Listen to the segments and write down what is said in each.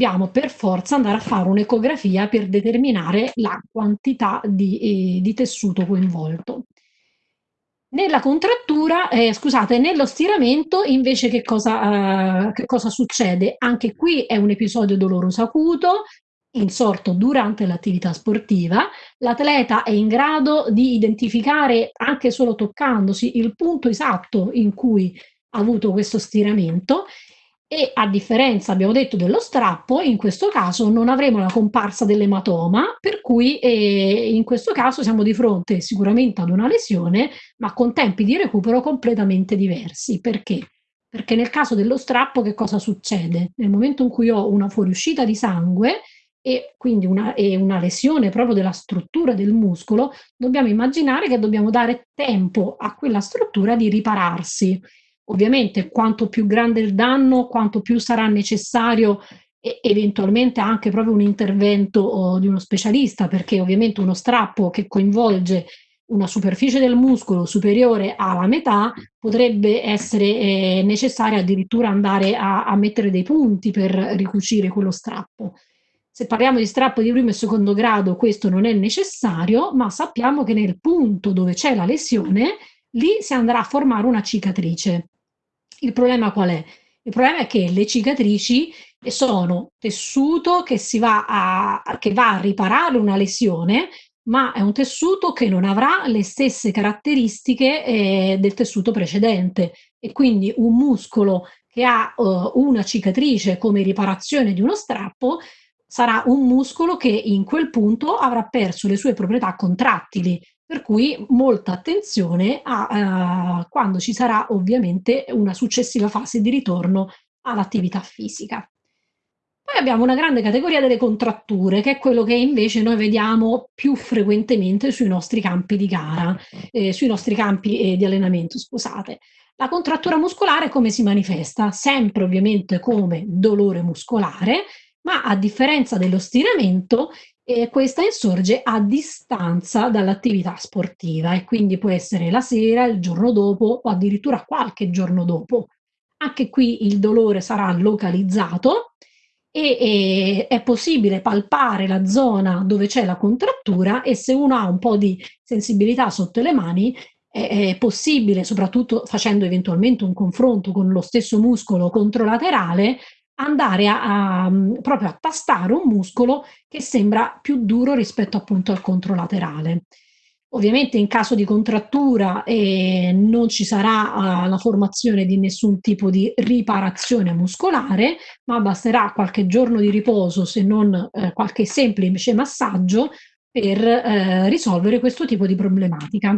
dobbiamo per forza andare a fare un'ecografia per determinare la quantità di, eh, di tessuto coinvolto. Nella contrattura, eh, scusate, nello stiramento invece che cosa, uh, che cosa succede? Anche qui è un episodio doloroso acuto, insorto durante l'attività sportiva, l'atleta è in grado di identificare anche solo toccandosi il punto esatto in cui ha avuto questo stiramento e a differenza, abbiamo detto, dello strappo, in questo caso non avremo la comparsa dell'ematoma, per cui eh, in questo caso siamo di fronte sicuramente ad una lesione, ma con tempi di recupero completamente diversi. Perché? Perché nel caso dello strappo che cosa succede? Nel momento in cui ho una fuoriuscita di sangue, e quindi una, e una lesione proprio della struttura del muscolo, dobbiamo immaginare che dobbiamo dare tempo a quella struttura di ripararsi. Ovviamente quanto più grande il danno, quanto più sarà necessario eventualmente anche proprio un intervento oh, di uno specialista, perché ovviamente uno strappo che coinvolge una superficie del muscolo superiore alla metà potrebbe essere eh, necessario addirittura andare a, a mettere dei punti per ricucire quello strappo. Se parliamo di strappo di primo e secondo grado questo non è necessario, ma sappiamo che nel punto dove c'è la lesione, lì si andrà a formare una cicatrice. Il problema qual è? Il problema è che le cicatrici sono tessuto che, si va a, che va a riparare una lesione, ma è un tessuto che non avrà le stesse caratteristiche eh, del tessuto precedente e quindi un muscolo che ha uh, una cicatrice come riparazione di uno strappo sarà un muscolo che in quel punto avrà perso le sue proprietà contrattili per cui molta attenzione a uh, quando ci sarà ovviamente una successiva fase di ritorno all'attività fisica. Poi abbiamo una grande categoria delle contratture, che è quello che invece noi vediamo più frequentemente sui nostri campi di gara, eh, sui nostri campi eh, di allenamento, scusate. La contrattura muscolare come si manifesta? Sempre ovviamente come dolore muscolare, ma a differenza dello stiramento e questa insorge a distanza dall'attività sportiva e quindi può essere la sera, il giorno dopo o addirittura qualche giorno dopo. Anche qui il dolore sarà localizzato e, e è possibile palpare la zona dove c'è la contrattura e se uno ha un po' di sensibilità sotto le mani è, è possibile, soprattutto facendo eventualmente un confronto con lo stesso muscolo controlaterale, andare a, a, proprio a tastare un muscolo che sembra più duro rispetto appunto al controlaterale. Ovviamente in caso di contrattura eh, non ci sarà uh, la formazione di nessun tipo di riparazione muscolare, ma basterà qualche giorno di riposo, se non eh, qualche semplice massaggio, per eh, risolvere questo tipo di problematica.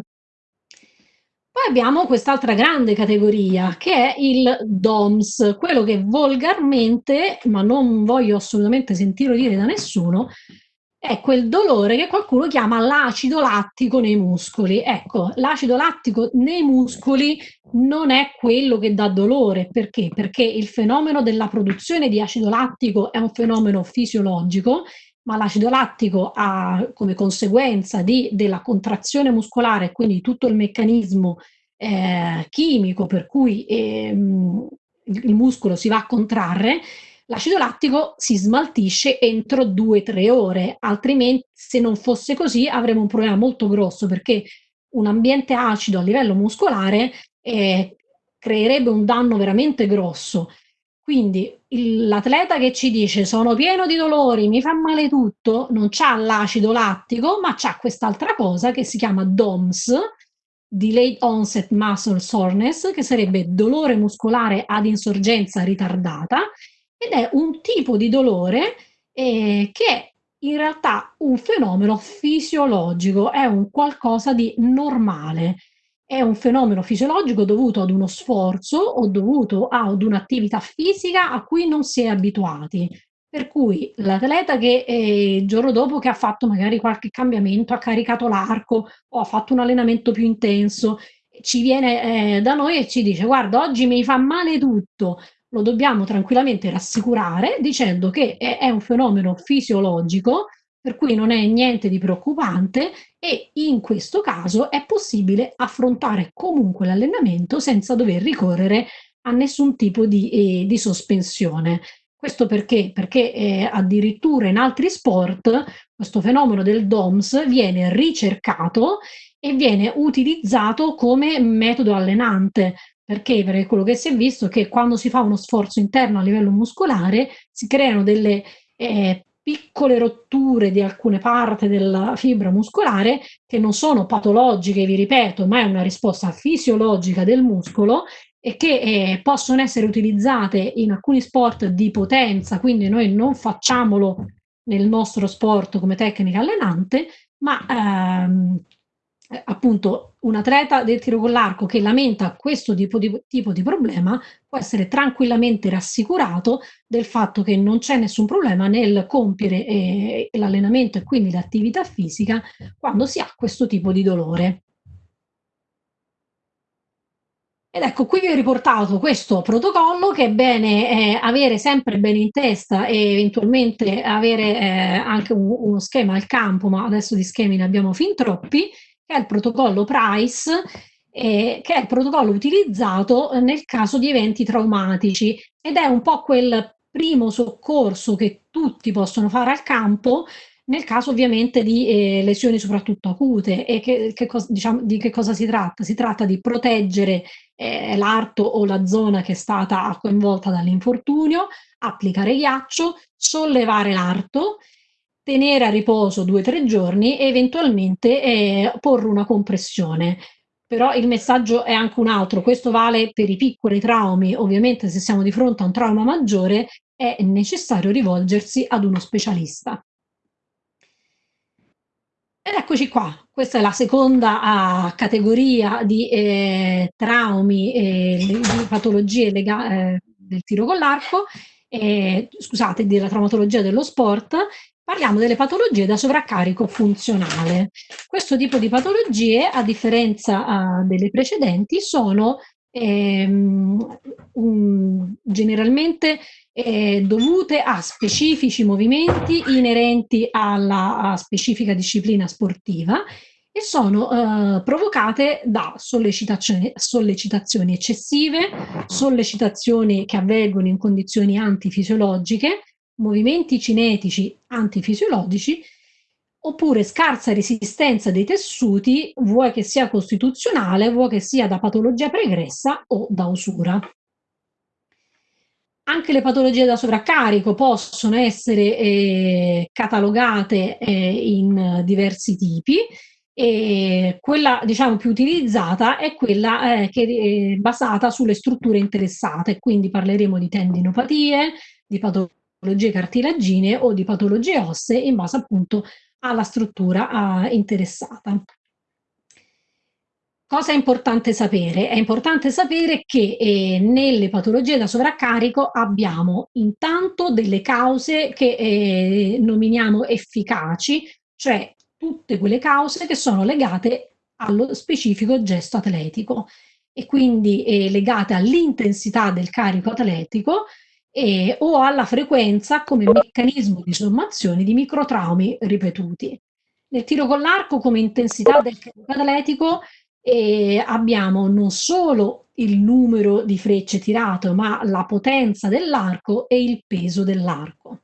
Poi abbiamo quest'altra grande categoria che è il DOMS, quello che volgarmente, ma non voglio assolutamente sentirlo dire da nessuno, è quel dolore che qualcuno chiama l'acido lattico nei muscoli. Ecco, l'acido lattico nei muscoli non è quello che dà dolore. Perché? Perché il fenomeno della produzione di acido lattico è un fenomeno fisiologico ma l'acido lattico ha come conseguenza di, della contrazione muscolare, quindi tutto il meccanismo eh, chimico per cui ehm, il muscolo si va a contrarre, l'acido lattico si smaltisce entro 2-3 ore, altrimenti se non fosse così avremo un problema molto grosso perché un ambiente acido a livello muscolare eh, creerebbe un danno veramente grosso quindi l'atleta che ci dice sono pieno di dolori, mi fa male tutto, non c'ha l'acido lattico, ma c'ha quest'altra cosa che si chiama DOMS, Delayed Onset Muscle Soreness, che sarebbe dolore muscolare ad insorgenza ritardata, ed è un tipo di dolore eh, che è in realtà un fenomeno fisiologico, è un qualcosa di normale è un fenomeno fisiologico dovuto ad uno sforzo o dovuto ad un'attività fisica a cui non si è abituati. Per cui l'atleta che eh, il giorno dopo che ha fatto magari qualche cambiamento, ha caricato l'arco o ha fatto un allenamento più intenso, ci viene eh, da noi e ci dice guarda oggi mi fa male tutto, lo dobbiamo tranquillamente rassicurare dicendo che è, è un fenomeno fisiologico per cui non è niente di preoccupante e in questo caso è possibile affrontare comunque l'allenamento senza dover ricorrere a nessun tipo di, eh, di sospensione. Questo perché? Perché eh, addirittura in altri sport questo fenomeno del DOMS viene ricercato e viene utilizzato come metodo allenante. Perché? Perché quello che si è visto è che quando si fa uno sforzo interno a livello muscolare si creano delle eh, piccole rotture di alcune parti della fibra muscolare che non sono patologiche, vi ripeto, ma è una risposta fisiologica del muscolo e che eh, possono essere utilizzate in alcuni sport di potenza, quindi noi non facciamolo nel nostro sport come tecnica allenante, ma ehm, appunto un atleta del tiro con l'arco che lamenta questo tipo di, tipo di problema può essere tranquillamente rassicurato del fatto che non c'è nessun problema nel compiere eh, l'allenamento e quindi l'attività fisica quando si ha questo tipo di dolore. Ed ecco, qui vi ho riportato questo protocollo che è bene eh, avere sempre bene in testa e eventualmente avere eh, anche un, uno schema al campo, ma adesso di schemi ne abbiamo fin troppi, è il protocollo PRICE, eh, che è il protocollo utilizzato nel caso di eventi traumatici ed è un po' quel primo soccorso che tutti possono fare al campo nel caso ovviamente di eh, lesioni soprattutto acute e che, che diciamo, di che cosa si tratta? Si tratta di proteggere eh, l'arto o la zona che è stata coinvolta dall'infortunio, applicare ghiaccio, sollevare l'arto tenere a riposo due o tre giorni e eventualmente eh, porre una compressione. Però il messaggio è anche un altro, questo vale per i piccoli traumi, ovviamente se siamo di fronte a un trauma maggiore è necessario rivolgersi ad uno specialista. Ed eccoci qua, questa è la seconda uh, categoria di eh, traumi e di patologie eh, del tiro con l'arco, eh, scusate, della traumatologia dello sport, Parliamo delle patologie da sovraccarico funzionale. Questo tipo di patologie, a differenza uh, delle precedenti, sono ehm, um, generalmente eh, dovute a specifici movimenti inerenti alla specifica disciplina sportiva e sono eh, provocate da sollecitazioni, sollecitazioni eccessive, sollecitazioni che avvengono in condizioni antifisiologiche, movimenti cinetici antifisiologici oppure scarsa resistenza dei tessuti, vuoi che sia costituzionale, vuoi che sia da patologia pregressa o da usura. Anche le patologie da sovraccarico possono essere eh, catalogate eh, in diversi tipi e quella diciamo più utilizzata è quella eh, che è basata sulle strutture interessate, quindi parleremo di tendinopatie, di patologie patologie cartilaginee o di patologie ossee in base appunto alla struttura interessata. Cosa è importante sapere? È importante sapere che eh, nelle patologie da sovraccarico abbiamo intanto delle cause che eh, nominiamo efficaci, cioè tutte quelle cause che sono legate allo specifico gesto atletico e quindi eh, legate all'intensità del carico atletico e, o alla frequenza come meccanismo di sommazione di microtraumi ripetuti. Nel tiro con l'arco come intensità del carico atletico eh, abbiamo non solo il numero di frecce tirato, ma la potenza dell'arco e il peso dell'arco.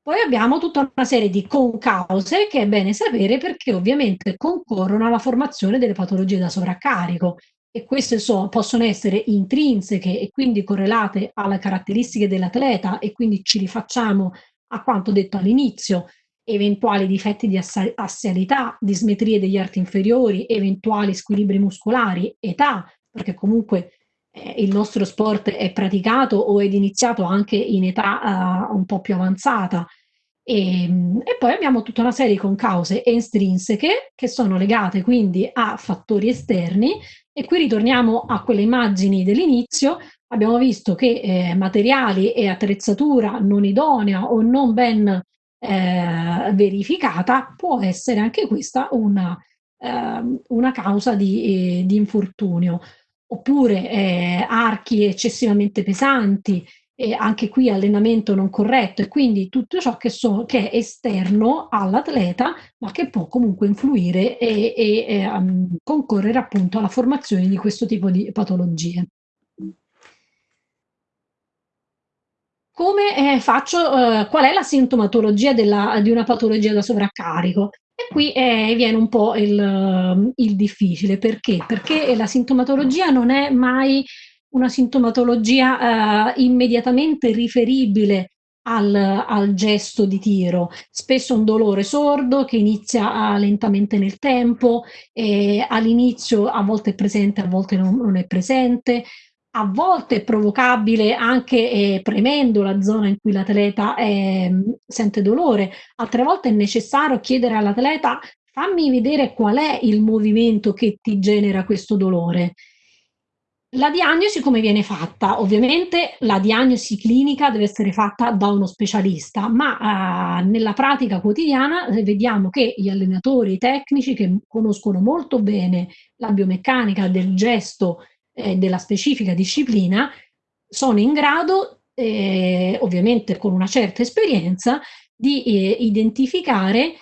Poi abbiamo tutta una serie di concause che è bene sapere perché ovviamente concorrono alla formazione delle patologie da sovraccarico e queste so, possono essere intrinseche e quindi correlate alle caratteristiche dell'atleta e quindi ci rifacciamo a quanto detto all'inizio, eventuali difetti di assialità, dismetrie degli arti inferiori, eventuali squilibri muscolari, età, perché comunque eh, il nostro sport è praticato o è iniziato anche in età uh, un po' più avanzata, e, ehm, e, poi abbiamo tutta una serie con cause estrinseche che sono legate quindi a fattori esterni e qui ritorniamo a quelle immagini dell'inizio. Abbiamo visto che eh, materiali e attrezzatura non idonea o non ben eh, verificata può essere anche questa una, eh, una causa di, eh, di, infortunio. Oppure eh, archi eccessivamente pesanti, e anche qui allenamento non corretto e quindi tutto ciò che, so, che è esterno all'atleta ma che può comunque influire e, e, e um, concorrere appunto alla formazione di questo tipo di patologie. come, ehm, faccio uhm, qual è la sintomatologia della di una patologia da sovraccarico. E qui, ehm, viene un po' il il difficile. Perché? Perché la sintomatologia non è mai una sintomatologia, uhm, immediatamente riferibile al al gesto di tiro. Spesso un dolore sordo che inizia a lentamente nel tempo, all'inizio a volte è presente, a volte non non è presente, a volte è provocabile anche, ehm, premendo la zona in cui l'atleta, ehm, sente dolore, altre volte è necessario chiedere all'atleta: "Fammi vedere qual è il movimento che ti genera questo dolore." La diagnosi come viene fatta? Ovviamente la diagnosi clinica deve essere fatta da uno specialista, ma, uhm, nella pratica quotidiana, ehm, vediamo che gli allenatori, i tecnici che conoscono molto bene la biomeccanica del gesto e della specifica disciplina, sono in grado, ehm, ovviamente con una certa esperienza, di, ehm, identificare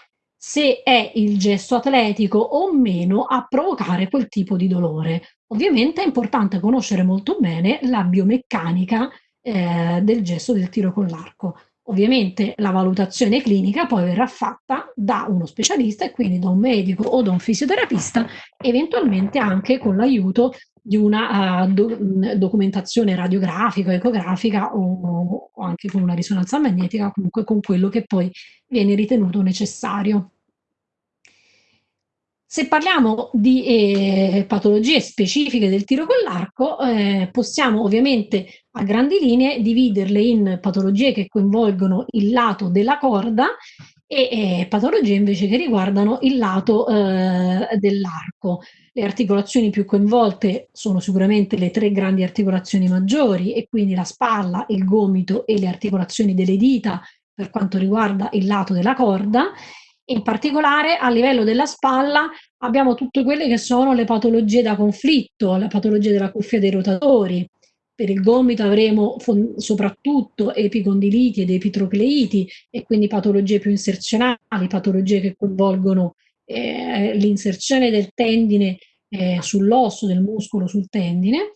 se è il gesto atletico o meno a provocare quel tipo di dolore. Ovviamente è importante conoscere molto bene la biomeccanica, ehm, del gesto del tiro con l'arco. Ovviamente la valutazione clinica poi verrà fatta da uno specialista e quindi da un medico o da un fisioterapista, eventualmente anche con l'aiuto di una, uhm, do mhmm, documentazione radiografica, ecografica o o anche con una risonanza magnetica, comunque con quello che poi viene ritenuto necessario. Se parliamo di, ehm, patologie specifiche del tiro con l'arco, ehm, possiamo ovviamente a grandi linee dividerle in patologie che coinvolgono il lato della corda e, ehm, patologie invece che riguardano il lato, uhm, dell'arco. Le articolazioni più coinvolte sono sicuramente le 3 grandi articolazioni maggiori e quindi la spalla, il gomito e le articolazioni delle dita per quanto riguarda il lato della corda. In particolare a livello della spalla abbiamo tutte quelle che sono le patologie da conflitto, la patologia della cuffia dei rotatori. Per il gomito avremo soprattutto epicondiliti ed epitrocleiti e quindi patologie più inserzionali, patologie che coinvolgono, ehm, l'inserzione del tendine, ehm, sull'osso, del muscolo sul tendine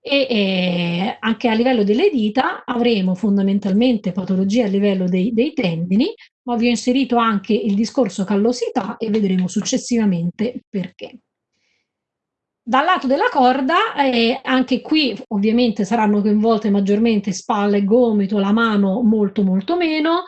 e, ehm, anche a livello delle dita avremo fondamentalmente patologie a livello dei dei tendini, ma vi ho inserito anche il discorso callosità e vedremo successivamente perché. Dal lato della corda, ehm, anche qui ovviamente saranno coinvolte maggiormente spalla e gomito, la mano molto, molto meno.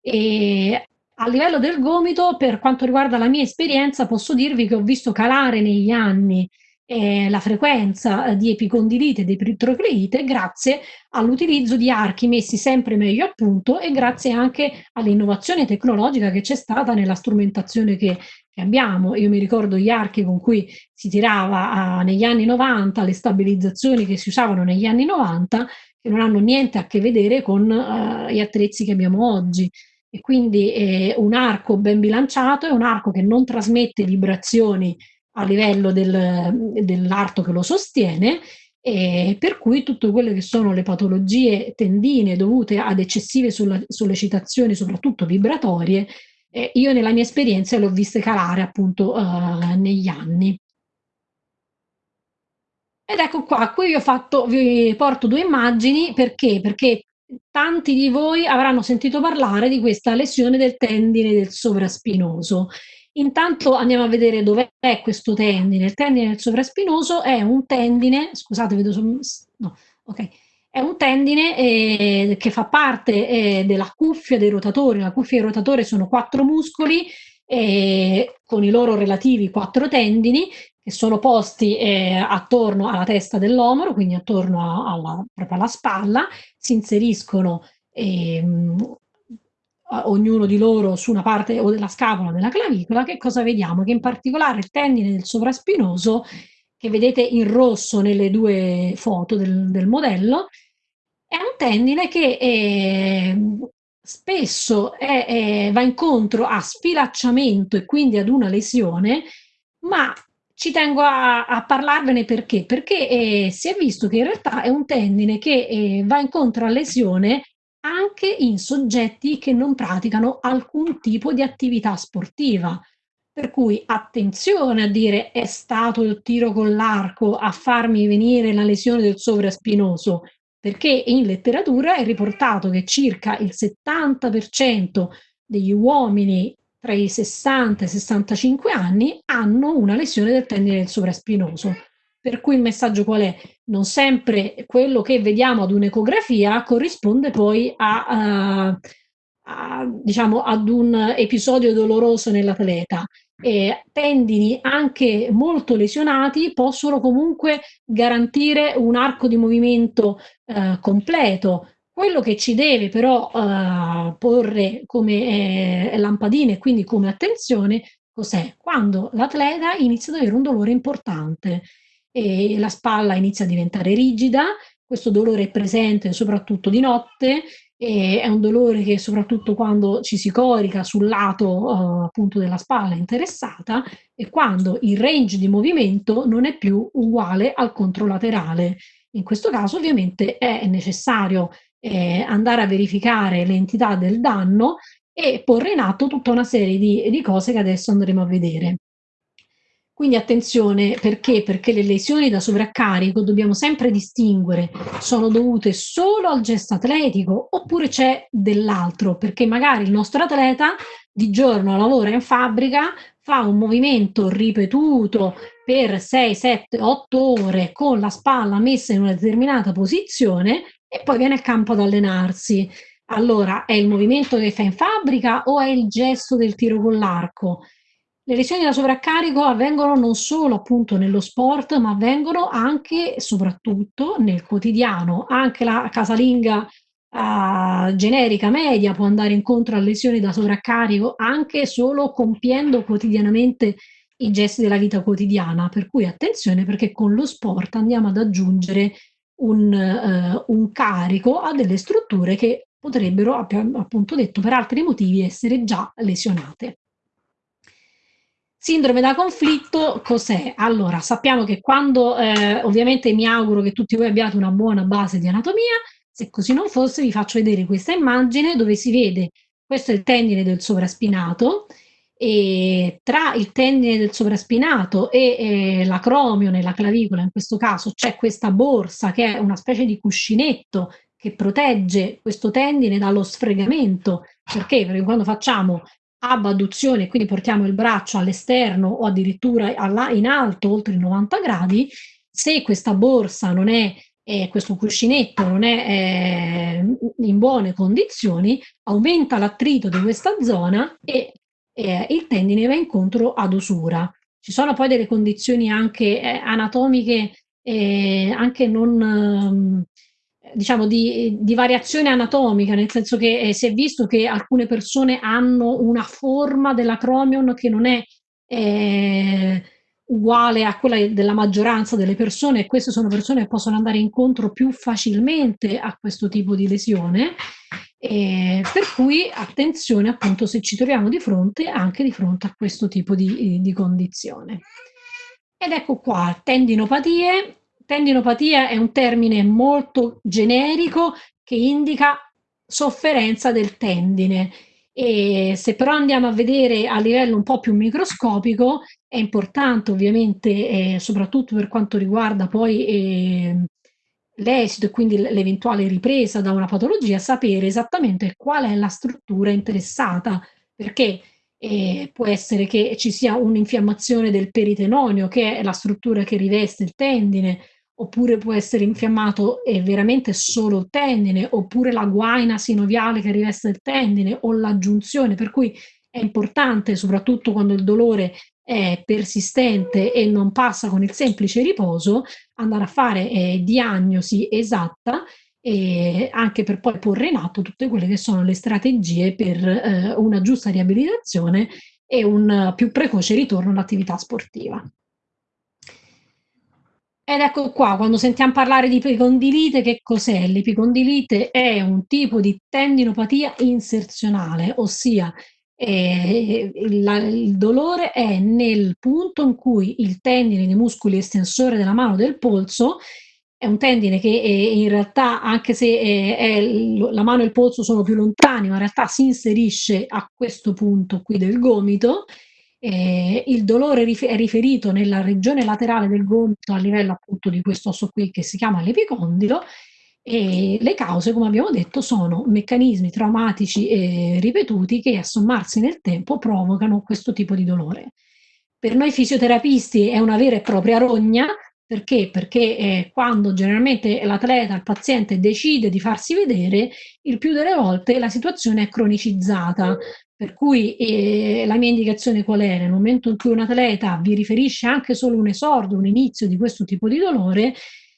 Ehm, a livello del gomito, per quanto riguarda la mia esperienza, posso dirvi che ho visto calare negli anni, ehm, la frequenza di epicondilite ed epitrocleite grazie all'utilizzo di archi messi sempre meglio a punto e grazie anche all'innovazione tecnologica che c'è stata nella strumentazione che abbiamo. Io mi ricordo gli archi con cui si tirava a negli anni '90, le stabilizzazioni che si usavano negli anni '90, che non hanno niente a che vedere con, uhm, gli attrezzi che abbiamo oggi. E quindi, ehm, un arco ben bilanciato è un arco che non trasmette vibrazioni a livello del dell'arto che lo sostiene, e per cui tutto quelle che sono le patologie tendinee dovute ad eccessive sollecitazioni, soprattutto vibratorie, ehm, io nella mia esperienza le ho viste calare appunto, uhm, negli anni. Ed ecco qua, qui vi ho fatto vi porto 2 immagini perché? Perché tanti di voi avranno sentito parlare di questa lesione del tendine del sovraspinoso. Intanto andiamo a vedere dov'è questo tendine. Il tendine del sovraspinoso è un tendine scusate vedo no, okay. È un tendine, ehm, che fa parte, ehm, della cuffia dei rotatori. La cuffia dei rotatori sono 4 muscoli, ehm, con i loro relativi 4 tendini che sono posti, ehm, attorno alla testa dell'omero, quindi attorno a alla proprio alla spalla, si inseriscono, ehm, ognuno di loro su una parte o della scapola della clavicola. Che cosa vediamo? Che in particolare il tendine del sovraspinoso, che vedete in rosso nelle 2 foto del del modello, è un tendine che, ehm, spesso è è va incontro a sfilacciamento e quindi ad una lesione, ma ci tengo a a parlarvene perché? Perché, ehm, si è visto che in realtà è un tendine che, ehm, va incontro a lesione anche in soggetti che non praticano alcun tipo di attività sportiva. Per cui attenzione a dire: "È stato il tiro con l'arco a farmi venire la lesione del sovraspinoso." perché in letteratura è riportato che circa il 70% degli uomini tra i 60 e i 65 anni hanno una lesione del tendine del sovraspinoso. Per cui il messaggio qual è? Non sempre quello che vediamo ad un'ecografia corrisponde poi a, uh, a, diciamo, ad un episodio doloroso nell'atleta. Eh, tendini anche molto lesionati possono comunque garantire un arco di movimento eh, completo. Quello che ci deve però eh, porre come eh, lampadine, quindi come attenzione, cos'è? Quando l'atleta inizia ad avere un dolore importante e la spalla inizia a diventare rigida, questo dolore è presente soprattutto di notte e è un dolore che soprattutto quando ci si corica sul lato uh, appunto della spalla interessata e quando il range di movimento non è più uguale al controlaterale. In questo caso ovviamente è necessario eh, andare a verificare l'entità del danno e porre in atto tutta una serie di, di cose che adesso andremo a vedere. Quindi attenzione, perché? Perché le lesioni da sovraccarico dobbiamo sempre distinguere, sono dovute solo al gesto atletico oppure c'è dell'altro, perché magari il nostro atleta di giorno lavora in fabbrica, fa un movimento ripetuto per 6, 7, 8 ore con la spalla messa in una determinata posizione e poi viene al campo ad allenarsi. Allora, è il movimento che fa in fabbrica o è il gesto del tiro con l'arco? Le lesioni da sovraccarico avvengono non solo appunto nello sport, ma avvengono anche e soprattutto nel quotidiano. Anche la casalinga uh, generica media può andare incontro a lesioni da sovraccarico anche solo compiendo quotidianamente i gesti della vita quotidiana. Per cui attenzione perché con lo sport andiamo ad aggiungere un, uh, un carico a delle strutture che potrebbero, appunto detto, per altri motivi essere già lesionate. Sindrome da conflitto cos'è? Allora, sappiamo che quando, eh, ovviamente mi auguro che tutti voi abbiate una buona base di anatomia, se così non fosse vi faccio vedere questa immagine dove si vede, questo è il tendine del sovraspinato, e tra il tendine del sovraspinato e eh, l'acromio nella clavicola, in questo caso c'è questa borsa che è una specie di cuscinetto che protegge questo tendine dallo sfregamento. Perché? Perché quando facciamo abduzione, quindi portiamo il braccio all'esterno o addirittura in alto, oltre i 90 gradi, se questa borsa non è, eh, questo cuscinetto non è eh, in buone condizioni, aumenta l'attrito di questa zona e eh, il tendine va incontro ad usura. Ci sono poi delle condizioni anche eh, anatomiche, eh, anche non ehm, diciamo, di, di, variazione anatomica, nel senso che eh, si è visto che alcune persone hanno una forma dell'acromion che non è eh, uguale a quella della maggioranza delle persone e queste sono persone che possono andare incontro più facilmente a questo tipo di lesione. Eh, per cui attenzione appunto se ci troviamo di fronte anche di fronte a questo tipo di, di condizione. Ed ecco qua, tendinopatie, Tendinopatia è un termine molto generico che indica sofferenza del tendine. E se però andiamo a vedere a livello un po' più microscopico, è importante ovviamente, eh, soprattutto per quanto riguarda poi eh, l'esito e quindi l'eventuale ripresa da una patologia, sapere esattamente qual è la struttura interessata, perché eh, può essere che ci sia un'infiammazione del peritenonio, che è la struttura che riveste il tendine, oppure può essere infiammato e veramente solo il tendine, oppure la guaina sinoviale che riveste il tendine o l'aggiunzione, per cui è importante, soprattutto quando il dolore è persistente e non passa con il semplice riposo, andare a fare eh, diagnosi esatta e anche per poi porre in atto tutte quelle che sono le strategie per eh, una giusta riabilitazione e un più precoce ritorno all'attività sportiva. Ed ecco qua, quando sentiamo parlare di epicondilite, che cos'è? L'epicondilite è un tipo di tendinopatia inserzionale, ossia eh, il, il, dolore è nel punto in cui il tendine dei muscoli estensore della mano del polso è un tendine che eh, in realtà, anche se eh, è, la mano e il polso sono più lontani, ma in realtà si inserisce a questo punto qui del gomito eh, il dolore è riferito nella regione laterale del gomito a livello appunto di questo osso qui che si chiama l'epicondilo E le cause, come abbiamo detto, sono meccanismi traumatici e ripetuti che a sommarsi nel tempo provocano questo tipo di dolore. Per noi fisioterapisti è una vera e propria rogna, perché? Perché eh, quando generalmente l'atleta, il paziente decide di farsi vedere, il più delle volte la situazione è cronicizzata, per cui eh, la mia indicazione qual è? Nel momento in cui un atleta vi riferisce anche solo un esordio, un inizio di questo tipo di dolore,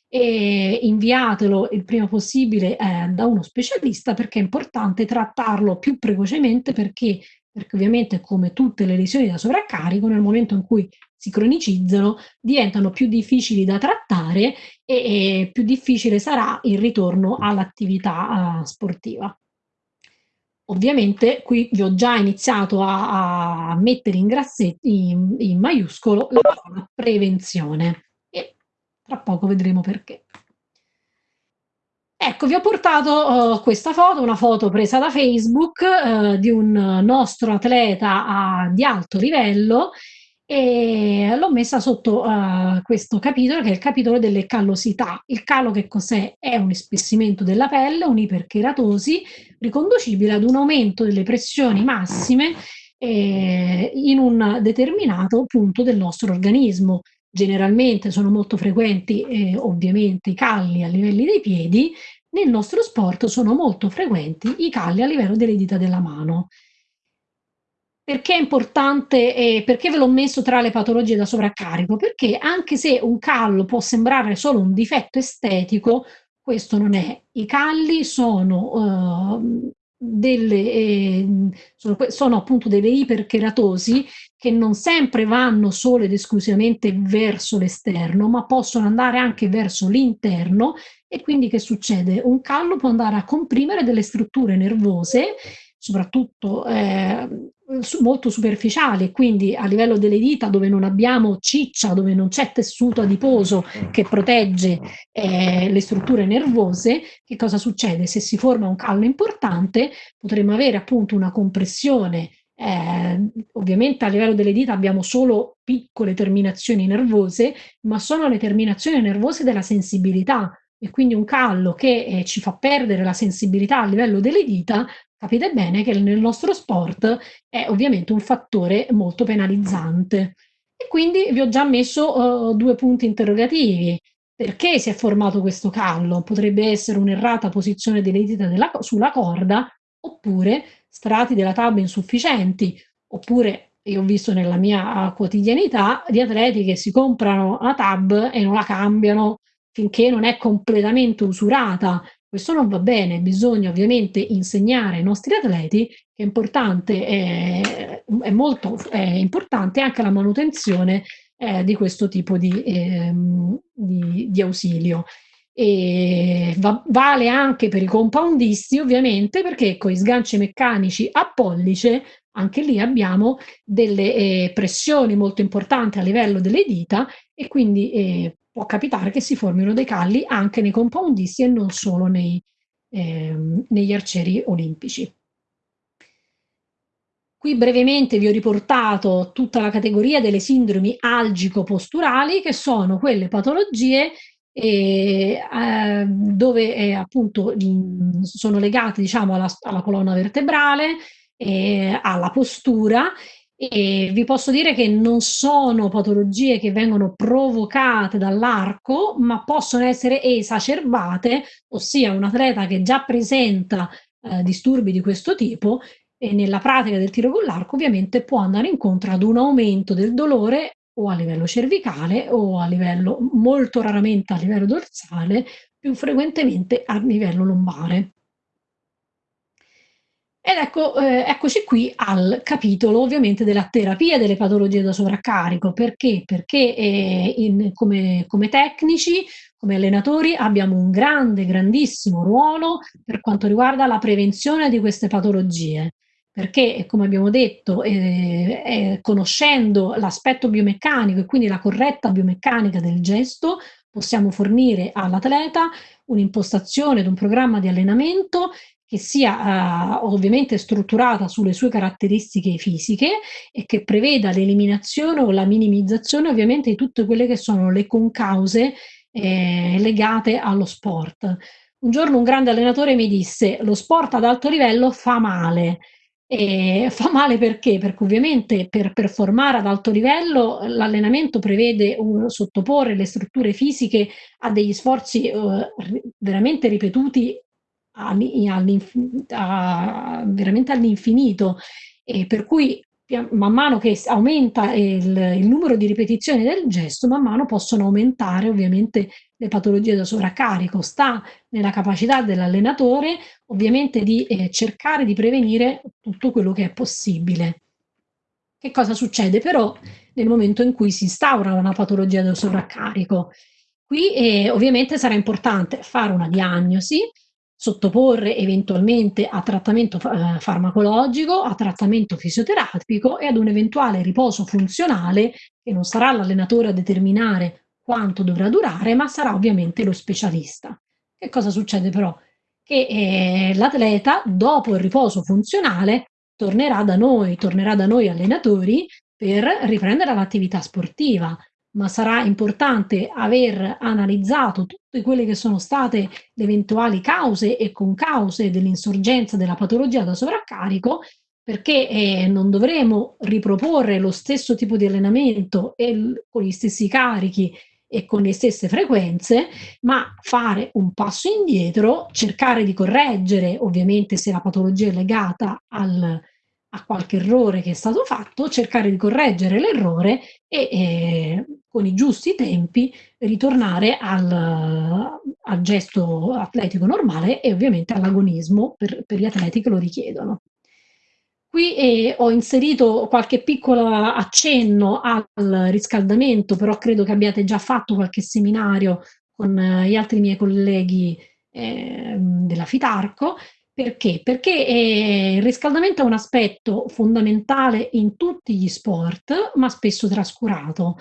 eh, inviatelo il prima possibile eh, da uno specialista perché è importante trattarlo più precocemente perché, perché ovviamente come tutte le lesioni da sovraccarico nel momento in cui si cronicizzano diventano più difficili da trattare e, e più difficile sarà il ritorno all'attività uh, sportiva. Ovviamente qui vi ho già iniziato a, a mettere in in, in maiuscolo, la parola prevenzione e tra poco vedremo perché. Ecco, vi ho portato uh, questa foto, una foto presa da Facebook uh, di un nostro atleta uh, di alto livello e l'ho messa sotto uh, questo capitolo che è il capitolo delle callosità. Il callo che cos'è? È un ispessimento della pelle, un'ipercheratosi riconducibile ad un aumento delle pressioni massime eh, in un determinato punto del nostro organismo. Generalmente sono molto frequenti eh, ovviamente i calli a livelli dei piedi, nel nostro sport sono molto frequenti i calli a livello delle dita della mano. Perché è importante e perché ve l'ho messo tra le patologie da sovraccarico? Perché anche se un callo può sembrare solo un difetto estetico, questo non è. I calli sono, uh, delle, eh, sono, sono, appunto delle ipercheratosi che non sempre vanno solo ed esclusivamente verso l'esterno, ma possono andare anche verso l'interno e quindi che succede? Un callo può andare a comprimere delle strutture nervose, soprattutto eh, molto superficiale, quindi a livello delle dita dove non abbiamo ciccia, dove non c'è tessuto adiposo che protegge eh, le strutture nervose, che cosa succede? Se si forma un callo importante potremmo avere appunto una compressione eh, ovviamente a livello delle dita abbiamo solo piccole terminazioni nervose, ma sono le terminazioni nervose della sensibilità e quindi un callo che eh, ci fa perdere la sensibilità a livello delle dita capite bene che nel nostro sport è ovviamente un fattore molto penalizzante. E quindi vi ho già messo uh, due punti interrogativi. Perché si è formato questo callo? Potrebbe essere un'errata posizione delle dita della, sulla corda, oppure strati della tab insufficienti, oppure io ho visto nella mia quotidianità di atleti che si comprano la tab e non la cambiano finché non è completamente usurata questo non va bene, bisogna ovviamente insegnare ai nostri atleti che è importante, è, è molto è importante anche la manutenzione eh, di questo tipo di, eh, di, di ausilio. E va, vale anche per i compoundisti ovviamente perché con i sganci meccanici a pollice anche lì abbiamo delle eh, pressioni molto importanti a livello delle dita e quindi eh, può capitare che si formino dei calli anche nei compoundisti e non solo nei, ehm, negli arcieri olimpici. Qui brevemente vi ho riportato tutta la categoria delle sindromi algico-posturali, che sono quelle patologie eh, eh, dove eh, appunto mh, sono legate diciamo alla, alla colonna vertebrale, eh, alla postura e vi posso dire che non sono patologie che vengono provocate dall'arco, ma possono essere esacerbate, ossia un atleta che già presenta eh, disturbi di questo tipo e nella pratica del tiro con l'arco ovviamente può andare incontro ad un aumento del dolore o a livello cervicale o a livello, molto raramente a livello dorsale, più frequentemente a livello lombare. Ed ecco, eh, eccoci qui al capitolo ovviamente della terapia delle patologie da sovraccarico. Perché? Perché eh, in, come, come tecnici, come allenatori, abbiamo un grande, grandissimo ruolo per quanto riguarda la prevenzione di queste patologie. Perché, come abbiamo detto, eh, conoscendo l'aspetto biomeccanico e quindi la corretta biomeccanica del gesto, possiamo fornire all'atleta un'impostazione ed un programma di allenamento che sia uh, ovviamente strutturata sulle sue caratteristiche fisiche e che preveda l'eliminazione o la minimizzazione ovviamente di tutte quelle che sono le concause eh, legate allo sport. un giorno un grande allenatore mi disse: "Lo sport ad alto livello fa male". Ehm, fa male perché? Perché ovviamente per performare ad alto livello l'allenamento prevede un sottoporre le strutture fisiche a degli sforzi, r veramente ripetuti a veramente all'infinito, e per cui man mano che aumenta il il numero di ripetizioni del gesto, man mano possono aumentare ovviamente le patologie da sovraccarico. Sta nella capacità dell'allenatore ovviamente di, ehm, cercare di prevenire tutto quello che è possibile. Che cosa succede però nel momento in cui si instaura una patologia da sovraccarico? Qui, ehm, ovviamente sarà importante fare una diagnosi, sottoporre eventualmente a trattamento ehm, farmacologico, a trattamento fisioterapico e ad un eventuale riposo funzionale, che non sarà l'allenatore a determinare quanto dovrà durare, ma sarà ovviamente lo specialista. Che cosa succede però? Che, ehm, l'atleta dopo il riposo funzionale tornerà da noi, tornerà da noi allenatori per riprendere l'attività sportiva, ma sarà importante aver analizzato tutte quelle che sono state le eventuali cause e concause dell'insorgenza della patologia da sovraccarico, perché, ehm, non dovremo riproporre lo stesso tipo di allenamento e con gli stessi carichi e con le stesse frequenze, ma fare un passo indietro, cercare di correggere, ovviamente se la patologia è legata al a qualche errore che è stato fatto, cercare di correggere l'errore e, ehm, con i giusti tempi ritornare al al gesto atletico normale e ovviamente all'agonismo per per gli atleti che lo richiedono. Qui, ehm, ho inserito qualche piccolo accenno al riscaldamento, però credo che abbiate già fatto qualche seminario con gli altri miei colleghi, ehm, della FITARCO. Perché? Perché, ehm, il riscaldamento è un aspetto fondamentale in tutti gli sport, ma spesso trascurato.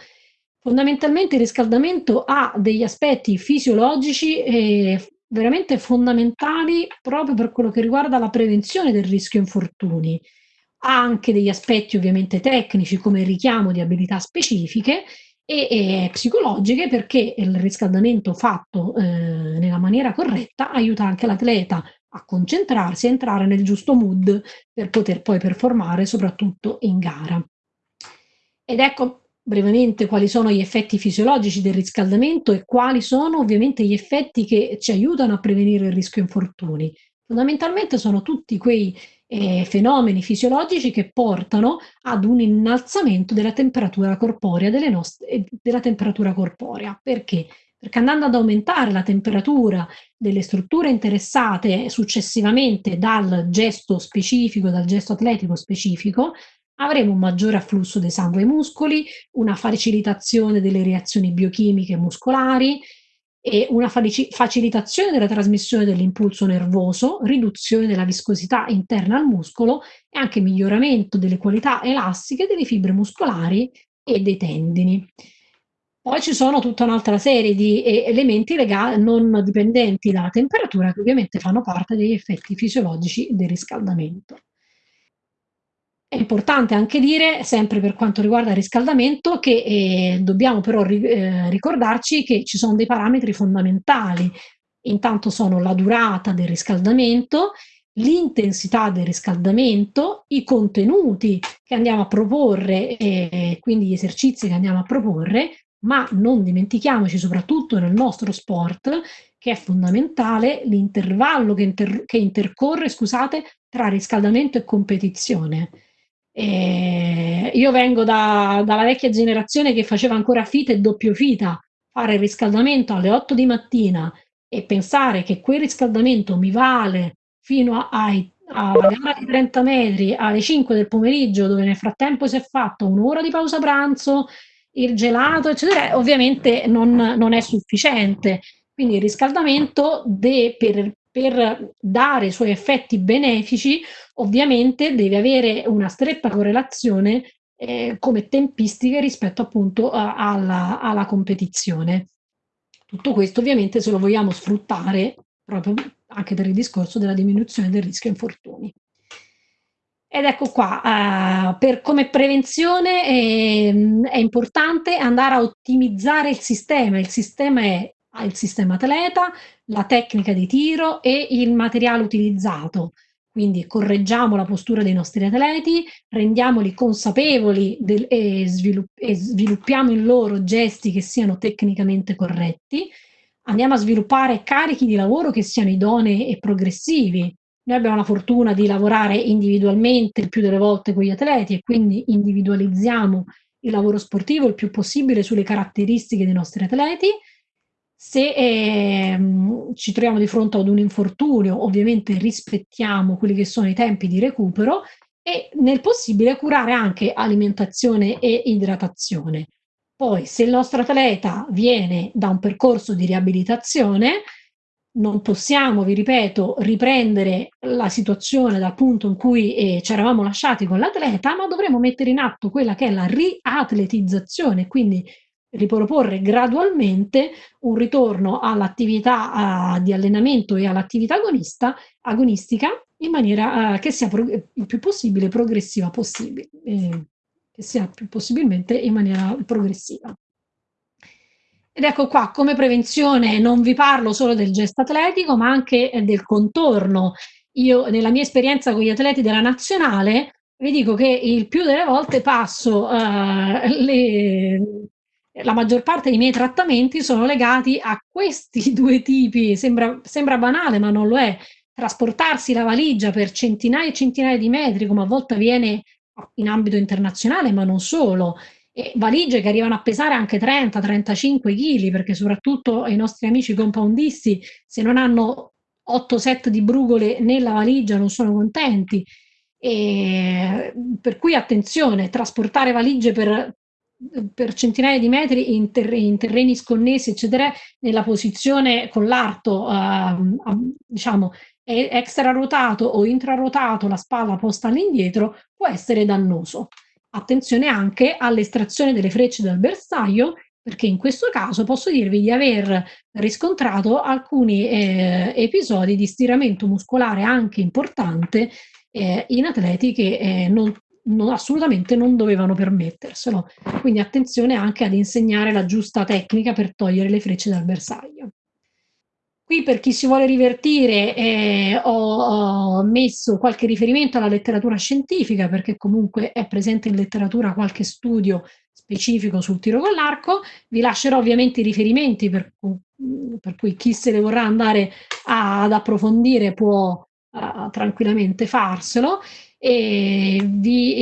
Fondamentalmente il riscaldamento ha degli aspetti fisiologici, f veramente fondamentali proprio per quello che riguarda la prevenzione del rischio infortuni. Ha anche degli aspetti ovviamente tecnici, come il richiamo di abilità specifiche e, ehm, psicologiche, perché il riscaldamento fatto, ehm, nella maniera corretta aiuta anche l'atleta a concentrarsi, a entrare nel giusto mood per poter poi performare soprattutto in gara. Ed ecco brevemente quali sono gli effetti fisiologici del riscaldamento e quali sono ovviamente gli effetti che ci aiutano a prevenire il rischio infortuni. Fondamentalmente sono tutti quei, ehm, fenomeni fisiologici che portano ad un innalzamento della temperatura corporea ehm, della temperatura corporea. Perché? Perché andando ad aumentare la temperatura delle strutture interessate successivamente dal gesto specifico, dal gesto atletico specifico, avremo un maggiore afflusso del sangue ai muscoli, una facilitazione delle reazioni biochimiche muscolari e una facilitazione della trasmissione dell'impulso nervoso, riduzione della viscosità interna al muscolo e anche miglioramento delle qualità elastiche delle fibre muscolari e dei tendini. Poi ci sono tutta un'altra serie di e elementi lega non dipendenti dalla temperatura, che ovviamente fanno parte degli effetti fisiologici del riscaldamento. È importante anche dire, sempre per quanto riguarda il riscaldamento, che, ehm, dobbiamo però ri ehm, ricordarci che ci son dei parametri fondamentali. Intanto sono la durata del riscaldamento, l'intensità del riscaldamento, i contenuti che andiamo a proporre, e quindi gli esercizi che andiamo a proporre, ma non dimentichiamoci, soprattutto nel nostro sport, che è fondamentale l'intervallo che inter che intercorre, scusate, tra riscaldamento e competizione. Ehm, io vengo da dalla vecchia generazione che faceva ancora fita e doppio fita. Fare il riscaldamento alle 8 di mattina e pensare che quel riscaldamento mi vale fino ai alla gara di 30 metri alle 5 del pomeriggio, dove nel frattempo si è fatto 1 ora di pausa pranzo, il gelato, eccetera, ovviamente non non è sufficiente. Quindi il riscaldamento de per per dare i suoi effetti benefici, ovviamente deve avere una stretta correlazione, ehm, come tempistiche rispetto appunto a alla alla competizione. Tutto questo ovviamente se lo vogliamo sfruttare proprio anche per il discorso della diminuzione del rischio infortuni. Ed ecco qua, uhm, per come prevenzione, ehm, è importante andare a ottimizzare il sistema. Il sistema è al sistema atleta, la tecnica di tiro e il materiale utilizzato. Quindi correggiamo la postura dei nostri atleti, rendiamoli consapevoli del, e, svilupp e sviluppiamo in loro gesti che siano tecnicamente corretti. Andiamo a sviluppare carichi di lavoro che siano idonei e progressivi. Noi abbiamo la fortuna di lavorare individualmente il più delle volte con gli atleti e quindi individualizziamo il lavoro sportivo il più possibile sulle caratteristiche dei nostri atleti se ehm, ci troviamo di fronte ad un infortunio, ovviamente rispettiamo quelli che sono i tempi di recupero e nel possibile curare anche alimentazione e idratazione. Poi se il nostro atleta viene da un percorso di riabilitazione, non possiamo, vi ripeto, riprendere la situazione dal punto in cui eh, ci eravamo lasciati con l'atleta, ma dovremo mettere in atto quella che è la riatletizzazione, quindi riproporre gradualmente un ritorno all'attività uh, di allenamento e all'attività agonistica in maniera uh, che sia il più possibile progressiva possibile, eh, che sia più possibilmente in maniera progressiva. Ed ecco qua, come prevenzione non vi parlo solo del gesto atletico, ma anche del contorno. Io, nella mia esperienza con gli atleti della nazionale, vi dico che il più delle volte passo uh, le, la maggior parte dei miei trattamenti sono legati a questi due tipi, sembra, sembra banale ma non lo è, trasportarsi la valigia per centinaia e centinaia di metri come a volte avviene in ambito internazionale ma non solo, e valigie che arrivano a pesare anche 30-35 kg perché soprattutto i nostri amici compoundisti se non hanno 8 set di brugole nella valigia non sono contenti. E per cui attenzione, trasportare valigie per per centinaia di metri in, ter in, terreni sconnessi, eccetera, nella posizione con l'arto, uh, diciamo, extrarotato o intrarotato, la spalla posta all'indietro, può essere dannoso. Attenzione anche all'estrazione delle frecce dal bersaglio, perché in questo caso posso dirvi di aver riscontrato alcuni eh, episodi di stiramento muscolare anche importante eh, in atleti che eh, non non, assolutamente non dovevano permetterselo. Quindi attenzione anche ad insegnare la giusta tecnica per togliere le frecce dal bersaglio. Qui per chi si vuole rivertire eh, ho, ho, messo qualche riferimento alla letteratura scientifica perché comunque è presente in letteratura qualche studio specifico sul tiro con l'arco. Vi lascerò ovviamente i riferimenti per, per cui chi se ne vorrà andare a, ad approfondire può uh, tranquillamente farselo e vi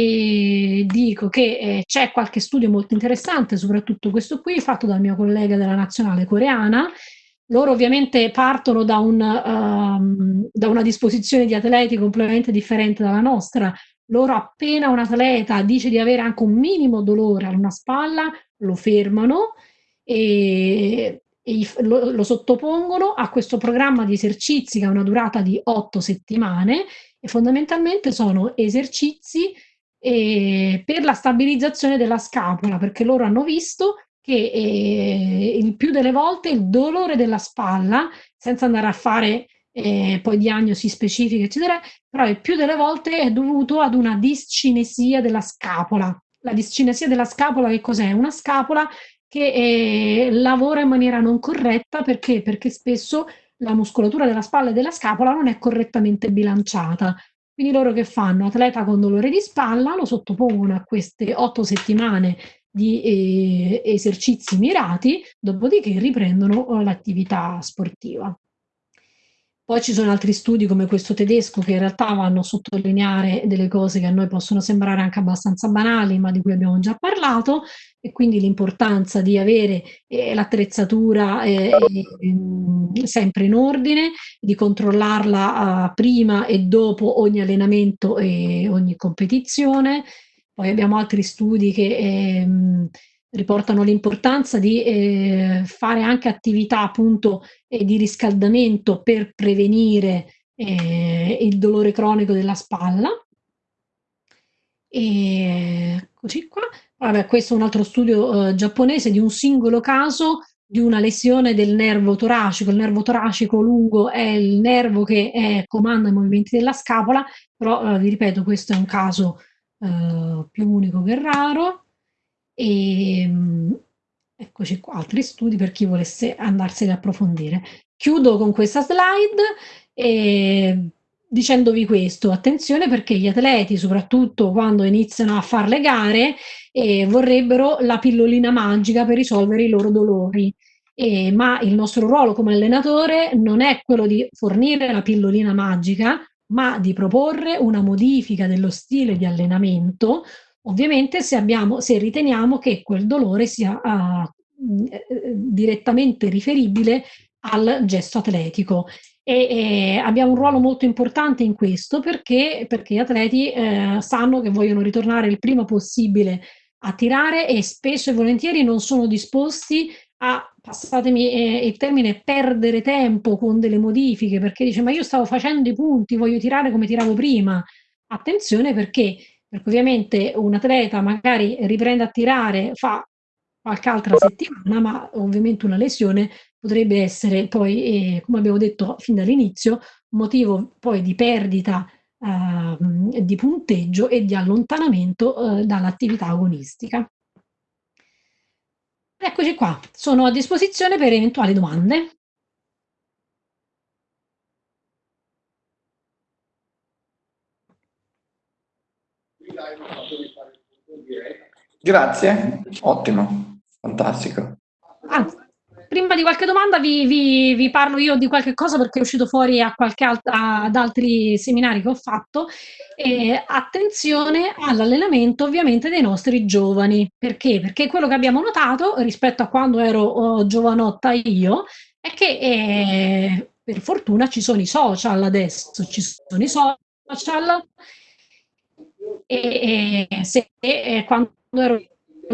eh, dico che eh, c'è qualche studio molto interessante, soprattutto questo qui, fatto dal mio collega della nazionale coreana. Loro ovviamente partono da, un, um, da una disposizione di atleti completamente differente dalla nostra. Loro appena un atleta dice di avere anche un minimo dolore a una spalla, lo fermano e, e lo, lo sottopongono a questo programma di esercizi che ha una durata di otto settimane e fondamentalmente sono esercizi eh, per la stabilizzazione della scapola, perché loro hanno visto che eh, il più delle volte il dolore della spalla, senza andare a fare eh, poi diagnosi specifiche, eccetera, però il più delle volte è dovuto ad una discinesia della scapola. La discinesia della scapola che cos'è? Una scapola che eh, lavora in maniera non corretta perché? Perché spesso la muscolatura della spalla e della scapola non è correttamente bilanciata. Quindi loro che fanno? Atleta con dolore di spalla lo sottopongono a queste otto settimane di eh, esercizi mirati, dopodiché riprendono l'attività sportiva. Poi ci sono altri studi come questo tedesco che in realtà vanno a sottolineare delle cose che a noi possono sembrare anche abbastanza banali, ma di cui abbiamo già parlato, e quindi l'importanza di avere eh, l'attrezzatura eh, eh, sempre in ordine, di controllarla eh, prima e dopo ogni allenamento e ogni competizione. Poi abbiamo altri studi che ehm, riportano l'importanza di eh, fare anche attività appunto eh, di riscaldamento per prevenire eh, il dolore cronico della spalla. E così qua. Vabbè, questo è un altro studio eh, giapponese di un singolo caso di una lesione del nervo toracico. Il nervo toracico lungo è il nervo che è, comanda i movimenti della scapola, però eh, vi ripeto, questo è un caso eh, più unico che raro. E, ehm, Eccoci qua, altri studi per chi volesse andarseli a approfondire. Chiudo con questa slide e dicendovi questo, attenzione perché gli atleti, soprattutto quando iniziano a fare le gare, eh, vorrebbero la pillolina magica per risolvere i loro dolori. Eh, ma il nostro ruolo come allenatore non è quello di fornire la pillolina magica, ma di proporre una modifica dello stile di allenamento Ovviamente se, abbiamo, se riteniamo che quel dolore sia uh, direttamente riferibile al gesto atletico. E, e, abbiamo un ruolo molto importante in questo perché, perché gli atleti eh, sanno che vogliono ritornare il prima possibile a tirare e spesso e volentieri non sono disposti a, passatemi eh, il termine, perdere tempo con delle modifiche perché dice ma io stavo facendo i punti, voglio tirare come tiravo prima. Attenzione perché perché ovviamente un atleta magari riprende a tirare, fa qualche altra settimana, ma ovviamente una lesione potrebbe essere poi, eh, come abbiamo detto fin dall'inizio, motivo poi di perdita eh, di punteggio e di allontanamento eh, dall'attività agonistica. Eccoci qua, sono a disposizione per eventuali domande. Grazie, ottimo, fantastico. Ah, prima di qualche domanda vi, vi, vi, parlo io di qualche cosa perché è uscito fuori a qualche altra, ad altri seminari che ho fatto. E attenzione all'allenamento ovviamente dei nostri giovani. Perché? Perché quello che abbiamo notato rispetto a quando ero oh, giovanotta io è che eh, per fortuna ci sono i social adesso, ci sono i social e, e se e quando ero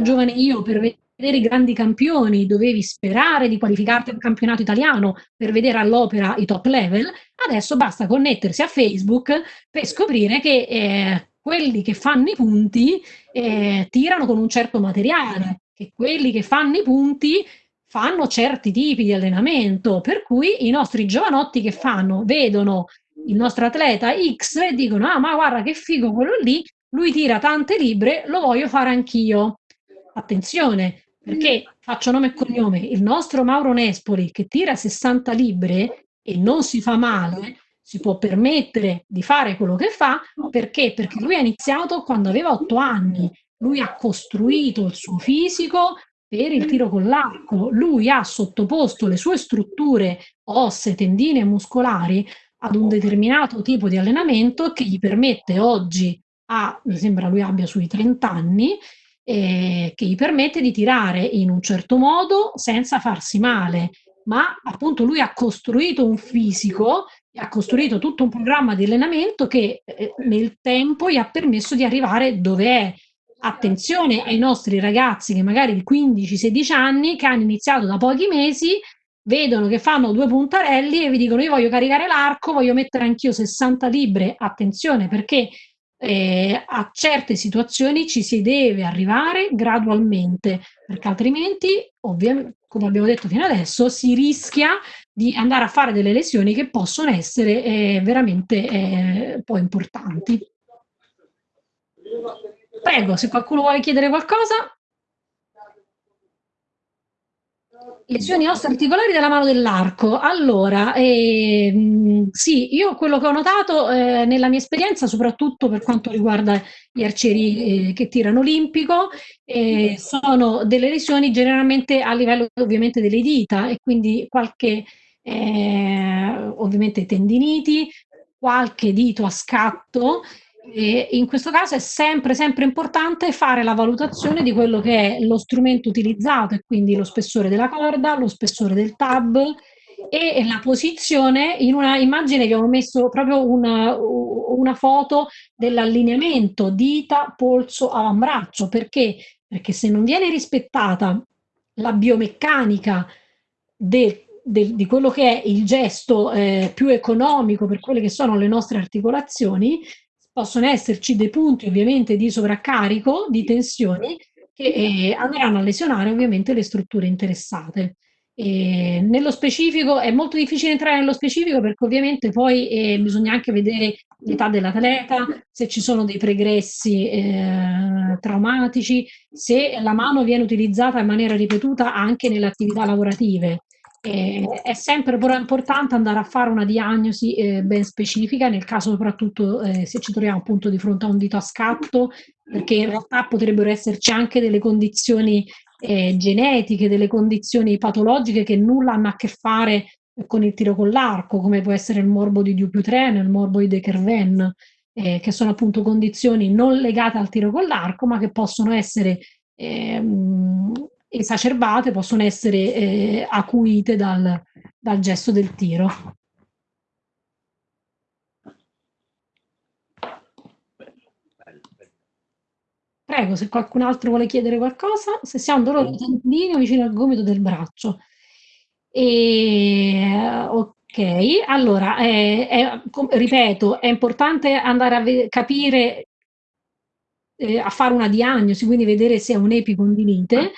giovane io per vedere i grandi campioni dovevi sperare di qualificarti al campionato italiano per vedere all'opera i top level, adesso basta connettersi a Facebook per scoprire che eh, quelli che fanno i punti eh, tirano con un certo materiale, che quelli che fanno i punti fanno certi tipi di allenamento, per cui i nostri giovanotti che fanno, vedono il nostro atleta X e dicono ah ma guarda che figo quello lì, lui tira tante libre, lo voglio fare anch'io. Attenzione, perché faccio nome e cognome, il nostro Mauro Nespoli che tira 60 libre e non si fa male, si può permettere di fare quello che fa, perché? Perché lui ha iniziato quando aveva 8 anni, lui ha costruito il suo fisico per il tiro con l'arco, lui ha sottoposto le sue strutture ossee, tendine e muscolari ad un determinato tipo di allenamento che gli permette oggi ha, mi sembra lui abbia sui 30 anni, eh, che gli permette di tirare in un certo modo senza farsi male, ma appunto lui ha costruito un fisico, ha costruito tutto un programma di allenamento che eh, nel tempo gli ha permesso di arrivare dove è. Attenzione ai nostri ragazzi che magari di 15-16 anni, che hanno iniziato da pochi mesi, vedono che fanno due puntarelli e vi dicono io voglio caricare l'arco, voglio mettere anch'io 60 libre, attenzione perché eh, a certe situazioni ci si deve arrivare gradualmente, perché altrimenti, come abbiamo detto fino adesso, si rischia di andare a fare delle lesioni che possono essere eh, veramente eh, poi importanti. Prego, se qualcuno vuole chiedere qualcosa. Lesioni osteoarticolari della mano dell'arco. Allora, ehm, sì, io quello che ho notato eh, nella mia esperienza, soprattutto per quanto riguarda gli arcieri eh, che tirano olimpico, eh, sono delle lesioni generalmente a livello ovviamente delle dita e quindi qualche eh, ovviamente tendiniti, qualche dito a scatto e in questo caso è sempre, sempre importante fare la valutazione di quello che è lo strumento utilizzato e quindi lo spessore della corda, lo spessore del tab e la posizione. In una immagine vi ho messo proprio una, una foto dell'allineamento dita, polso, avambraccio. Perché? Perché se non viene rispettata la biomeccanica del del, di quello che è il gesto eh, più economico per quelle che sono le nostre articolazioni, possono esserci dei punti ovviamente di sovraccarico, di tensioni, che eh, andranno a lesionare ovviamente le strutture interessate. E nello specifico è molto difficile entrare nello specifico perché ovviamente poi eh, bisogna anche vedere l'età dell'atleta, se ci sono dei pregressi eh, traumatici, se la mano viene utilizzata in maniera ripetuta anche nelle attività lavorative. Eh, è sempre però importante andare a fare una diagnosi eh, ben specifica, nel caso soprattutto eh, se ci troviamo appunto di fronte a un dito a scatto, perché in realtà potrebbero esserci anche delle condizioni eh, genetiche, delle condizioni patologiche che nulla hanno a che fare con il tiro con l'arco, come può essere il morbo di Dupuytren, il morbo di De Kerven, eh, che sono appunto condizioni non legate al tiro con l'arco, ma che possono essere ehm, esacerbate, possono essere eh, acuite dal, dal gesto del tiro. Prego, se qualcun altro vuole chiedere qualcosa, se si ha un dolore di tendine vicino al gomito del braccio. E, ok, allora, eh, è, ripeto, è importante andare a capire, eh, a fare una diagnosi, quindi vedere se è un'epicondilite.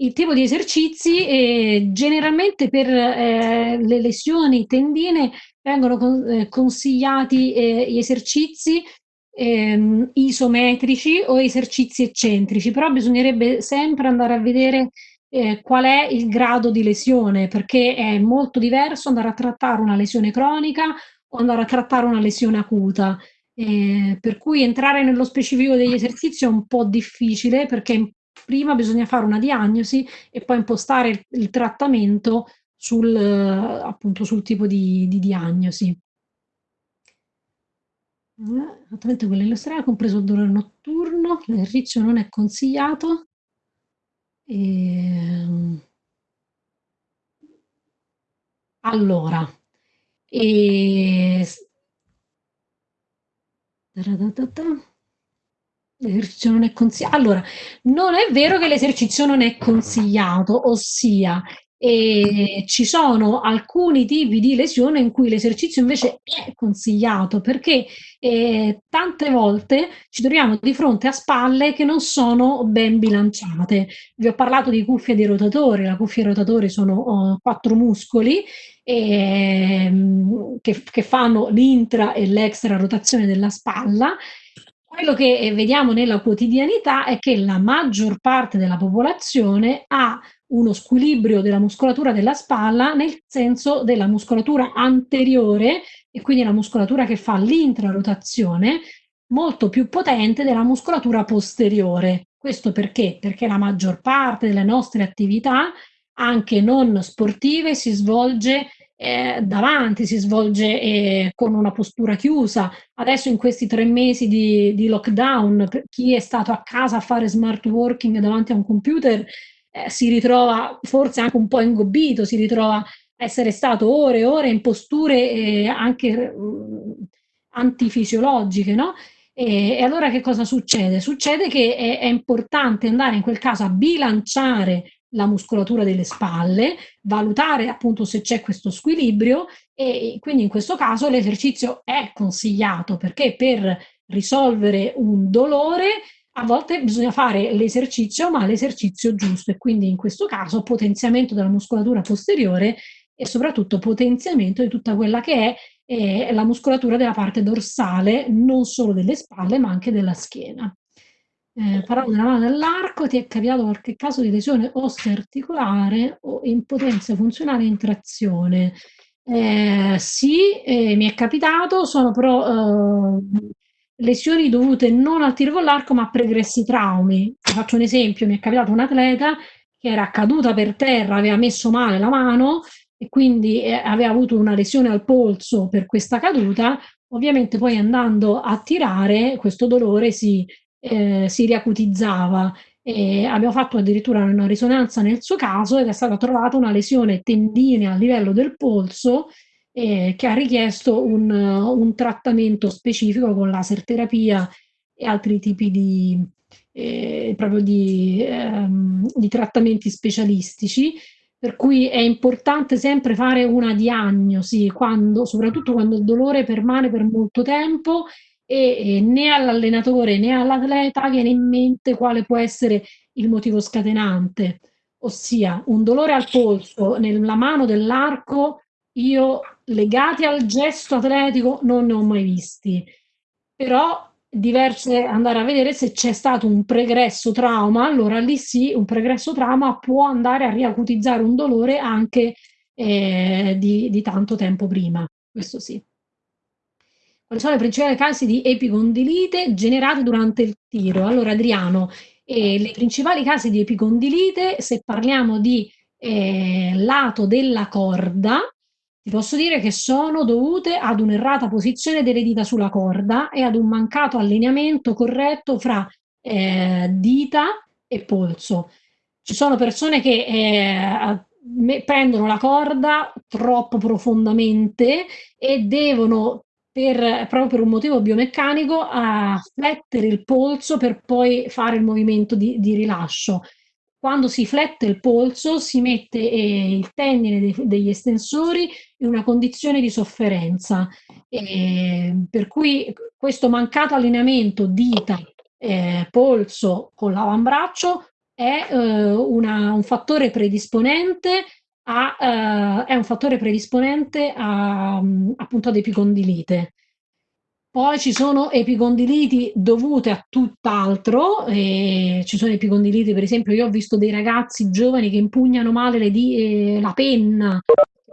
Il tipo di esercizi, eh, generalmente per eh, le lesioni tendine vengono con, eh, consigliati eh, gli esercizi ehm, isometrici o esercizi eccentrici, però bisognerebbe sempre andare a vedere eh, qual è il grado di lesione, perché è molto diverso andare a trattare una lesione cronica o andare a trattare una lesione acuta. Eh, per cui entrare nello specifico degli esercizi è un po' difficile perché prima bisogna fare una diagnosi e poi impostare il, il trattamento sul, appunto, sul tipo di, di diagnosi. Esattamente quella illustrata, compreso il dolore notturno, l'esercizio non è consigliato. E... Ehm, allora, e... L'esercizio non è consigliato. Allora, non è vero che l'esercizio non è consigliato, ossia e ci sono alcuni tipi di lesione in cui l'esercizio invece è consigliato perché eh, tante volte ci troviamo di fronte a spalle che non sono ben bilanciate. Vi ho parlato di cuffie di rotatori, la cuffia di rotatori sono oh, quattro muscoli eh, che, che fanno l'intra e l'extra rotazione della spalla quello che vediamo nella quotidianità è che la maggior parte della popolazione ha uno squilibrio della muscolatura della spalla nel senso della muscolatura anteriore e quindi la muscolatura che fa l'intrarotazione molto più potente della muscolatura posteriore. Questo perché? Perché la maggior parte delle nostre attività, anche non sportive, si svolge eh, davanti, si svolge eh, con una postura chiusa. Adesso in questi tre mesi di, di lockdown, chi è stato a casa a fare smart working davanti a un computer eh, si ritrova forse anche un po' ingobbito, si ritrova a essere stato ore e ore in posture eh, anche mh, antifisiologiche, no? E, e, allora che cosa succede? Succede che è, è importante andare in quel caso a bilanciare la muscolatura delle spalle, valutare appunto se c'è questo squilibrio e quindi in questo caso l'esercizio è consigliato perché per risolvere un dolore a volte bisogna fare l'esercizio, ma l'esercizio giusto e quindi in questo caso potenziamento della muscolatura posteriore e soprattutto potenziamento di tutta quella che è eh, la muscolatura della parte dorsale, non solo delle spalle, ma anche della schiena. Eh, parlando della mano dell'arco, ti è capitato qualche caso di lesione osteoarticolare o impotenza funzionale in trazione? Eh, sì, eh, mi è capitato, sono però eh, lesioni dovute non al tiro con l'arco ma a pregressi traumi. Vi faccio un esempio, mi è capitato un atleta che era caduta per terra, aveva messo male la mano e quindi eh, aveva avuto una lesione al polso per questa caduta, ovviamente poi andando a tirare questo dolore si, eh, si riacutizzava. E abbiamo fatto addirittura una risonanza nel suo caso ed è stata trovata una lesione tendinea a livello del polso eh, che ha richiesto un, un, trattamento specifico con laser terapia e altri tipi di, eh, di, ehm, di trattamenti specialistici. Per cui è importante sempre fare una diagnosi, quando, soprattutto quando il dolore permane per molto tempo e, né all'allenatore né all'atleta viene in mente quale può essere il motivo scatenante, ossia un dolore al polso nella mano dell'arco io legati al gesto atletico non ne ho mai visti. però diverso è andare a vedere se c'è stato un pregresso trauma, allora lì sì, un pregresso trauma può andare a riacutizzare un dolore anche eh, di, di tanto tempo prima, questo sì. Quali sono le principali cause di epicondilite generate durante il tiro? Allora Adriano, eh, le principali cause di epicondilite, se parliamo di eh, lato della corda, ti posso dire che sono dovute ad un'errata posizione delle dita sulla corda e ad un mancato allineamento corretto fra eh, dita e polso. Ci sono persone che eh, prendono la corda troppo profondamente e devono per, proprio per un motivo biomeccanico, a flettere il polso per poi fare il movimento di, di rilascio. Quando si flette il polso si mette eh, il tendine dei, degli estensori in una condizione di sofferenza, eh, per cui questo mancato allineamento dita, eh, polso con l'avambraccio è eh, una, un fattore predisponente a, uh, è un fattore predisponente a, appunto ad epicondilite. Poi ci sono epicondiliti dovute a tutt'altro, ci sono epicondiliti, per esempio, io ho visto dei ragazzi giovani che impugnano male di, eh, la penna,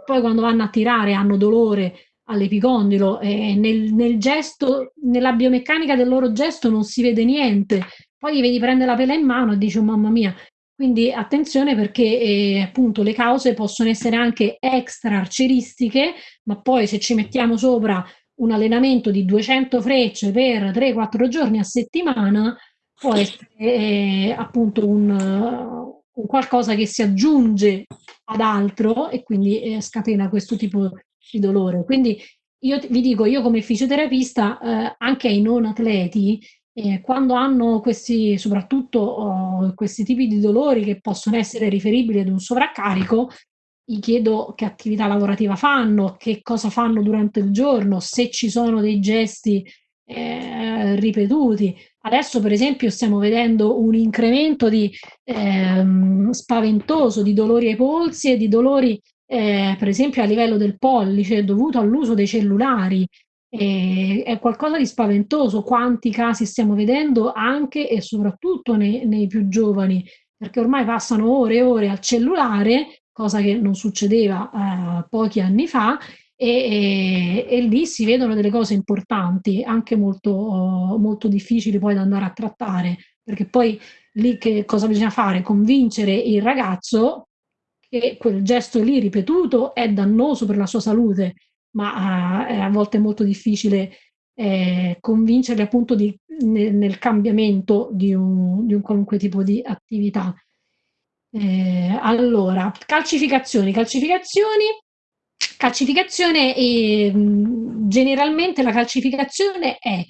poi quando vanno a tirare hanno dolore all'epicondilo, e nel, nel gesto, nella biomeccanica del loro gesto non si vede niente, poi gli vedi prendere la pela in mano e dici, oh, mamma mia, quindi attenzione perché eh, appunto le cause possono essere anche extra arcieristiche, ma poi se ci mettiamo sopra un allenamento di 200 frecce per 3-4 giorni a settimana, può essere eh, appunto un, un, qualcosa che si aggiunge ad altro e quindi eh, scatena questo tipo di dolore. Quindi io vi dico, io come fisioterapista, eh, anche ai non atleti, eh, quando hanno questi, soprattutto oh, questi tipi di dolori che possono essere riferibili ad un sovraccarico, gli chiedo che attività lavorativa fanno, che cosa fanno durante il giorno, se ci sono dei gesti eh, ripetuti. Adesso per esempio stiamo vedendo un incremento di, ehm, spaventoso di dolori ai polsi e di dolori eh, per esempio a livello del pollice dovuto all'uso dei cellulari e è qualcosa di spaventoso quanti casi stiamo vedendo anche e soprattutto nei, nei più giovani, perché ormai passano ore e ore al cellulare, cosa che non succedeva eh, pochi anni fa, e, e, e, lì si vedono delle cose importanti, anche molto, molto difficili poi da andare a trattare, perché poi lì che cosa bisogna fare? Convincere il ragazzo che quel gesto lì ripetuto è dannoso per la sua salute ma eh, a volte è molto difficile eh, convincerli appunto di, nel, nel, cambiamento di un, di un, qualunque tipo di attività. Eh, allora, calcificazioni, calcificazioni, calcificazione, eh, generalmente la calcificazione è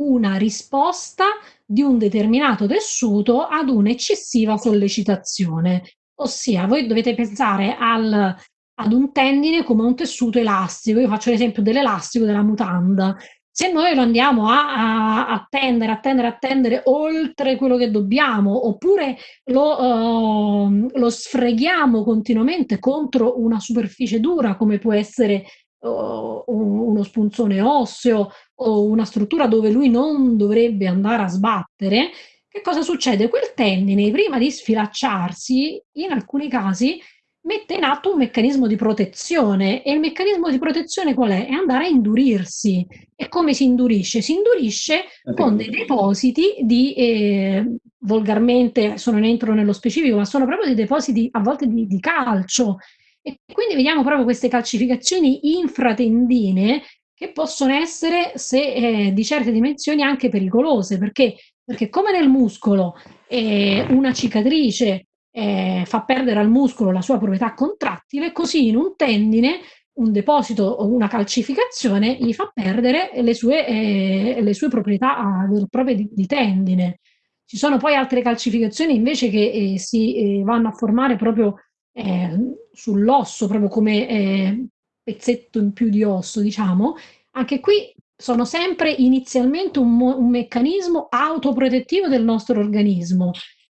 una risposta di un determinato tessuto ad un'eccessiva sollecitazione. Ossia, voi dovete pensare al, ad un tendine come un tessuto elastico. Io faccio l'esempio dell'elastico della mutanda. Se noi lo andiamo a, a, tendere, a tendere, tendere oltre quello che dobbiamo, oppure lo, uh, lo sfreghiamo continuamente contro una superficie dura, come può essere uh, uno spunzone osseo o una struttura dove lui non dovrebbe andare a sbattere, che cosa succede? Quel tendine, prima di sfilacciarsi, in alcuni casi mette in atto un meccanismo di protezione e il meccanismo di protezione qual è? È andare a indurirsi. E come si indurisce? Si indurisce con dei depositi di, eh, volgarmente, adesso non entro nello specifico, ma sono proprio dei depositi a volte di, di calcio. E quindi vediamo proprio queste calcificazioni infratendine che possono essere, se eh, di certe dimensioni, anche pericolose, perché, perché come nel muscolo eh, una cicatrice eh, fa perdere al muscolo la sua proprietà contrattile, così in un tendine un deposito o una calcificazione gli fa perdere le sue, eh, le sue proprietà eh, proprie di, di, tendine. Ci sono poi altre calcificazioni invece che eh, si eh, vanno a formare proprio eh, sull'osso, proprio come eh, pezzetto in più di osso, diciamo. Anche qui sono sempre inizialmente un, un meccanismo autoprotettivo del nostro organismo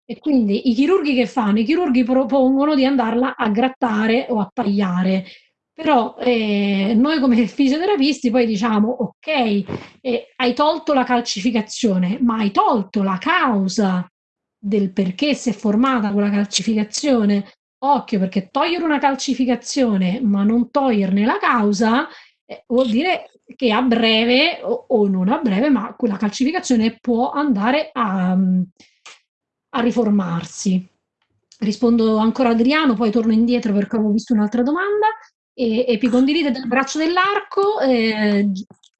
e quindi i chirurghi che fanno? I chirurghi propongono di andarla a grattare o a tagliare. Però eh, noi come fisioterapisti poi diciamo, ok, eh, hai tolto la calcificazione, ma hai tolto la causa del perché si è formata quella calcificazione. Occhio, perché togliere una calcificazione ma non toglierne la causa eh, vuol dire che a breve o, o, non a breve, ma quella calcificazione può andare a, a riformarsi. Rispondo ancora Adriano, poi torno indietro perché avevo visto un'altra domanda e epicondilite del braccio dell'arco, eh,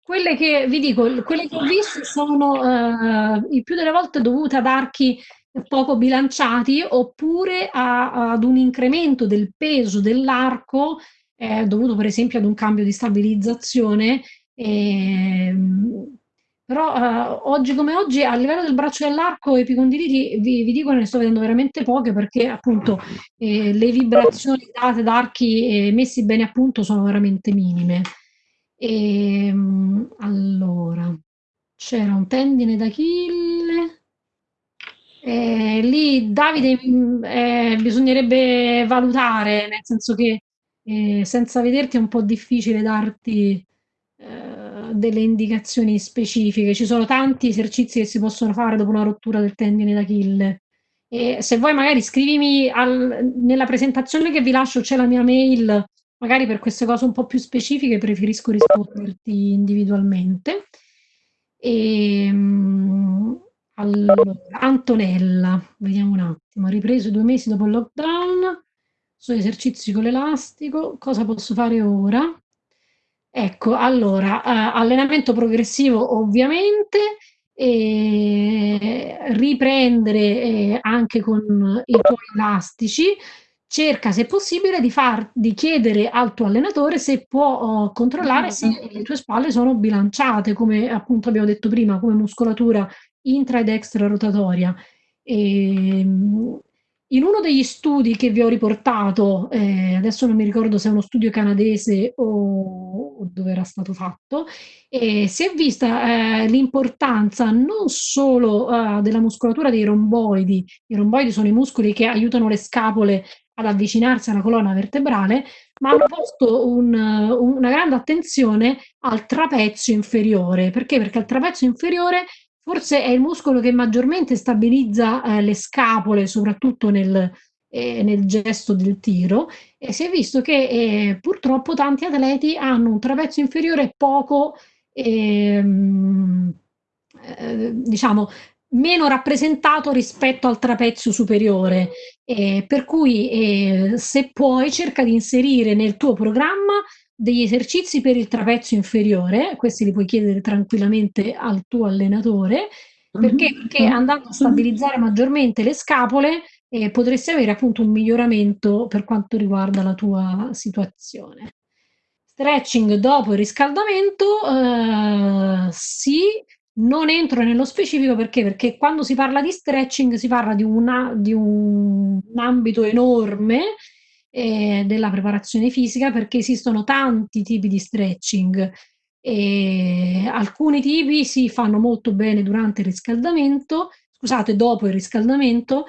quelle che vi dico, quelle che ho visto sono eh, il più delle volte dovute ad archi poco bilanciati oppure a, ad un incremento del peso dell'arco eh, dovuto per esempio ad un cambio di stabilizzazione. Eh, però eh, oggi come oggi a livello del braccio dell'arco epicondiliti vi, vi dico ne sto vedendo veramente poche perché appunto eh, le vibrazioni date da archi eh, messi bene a punto sono veramente minime. E, ehm, allora, c'era un tendine d'Achille. Eh, lì Davide eh, bisognerebbe valutare, nel senso che eh, senza vederti è un po' difficile darti delle indicazioni specifiche. Ci sono tanti esercizi che si possono fare dopo una rottura del tendine d'Achille. E se vuoi magari scrivimi al, nella presentazione che vi lascio c'è la mia mail, magari per queste cose un po' più specifiche preferisco risponderti individualmente. E, ehm, allora, Antonella, vediamo un attimo, ripreso due mesi dopo il lockdown, sono esercizi con l'elastico, cosa posso fare ora? Ecco, allora, eh, allenamento progressivo ovviamente, riprendere eh, anche con i tuoi elastici, cerca se possibile di, far, di chiedere al tuo allenatore se può oh, controllare se le tue spalle sono bilanciate, come appunto abbiamo detto prima, come muscolatura intra ed extra rotatoria. E, ehm, in uno degli studi che vi ho riportato, eh, adesso non mi ricordo se è uno studio canadese o, dove era stato fatto, eh, si è vista eh, l'importanza non solo eh, della muscolatura dei romboidi, i romboidi sono i muscoli che aiutano le scapole ad avvicinarsi alla colonna vertebrale, ma hanno posto un, una grande attenzione al trapezio inferiore. Perché? Perché al trapezio inferiore forse è il muscolo che maggiormente stabilizza eh, le scapole, soprattutto nel, eh, nel, gesto del tiro, e si è visto che eh, purtroppo tanti atleti hanno un trapezio inferiore poco, ehm, eh, diciamo, meno rappresentato rispetto al trapezio superiore, eh, per cui eh, se puoi cerca di inserire nel tuo programma degli esercizi per il trapezio inferiore, questi li puoi chiedere tranquillamente al tuo allenatore, perché, mhm. perché andando a stabilizzare maggiormente le scapole eh, potresti avere appunto un miglioramento per quanto riguarda la tua situazione. Stretching dopo il riscaldamento, eh, sì, non entro nello specifico perché? Perché quando si parla di stretching si parla di, una, di un ambito enorme eh, della preparazione fisica perché esistono tanti tipi di stretching. E alcuni tipi si fanno molto bene durante il riscaldamento, scusate, dopo il riscaldamento.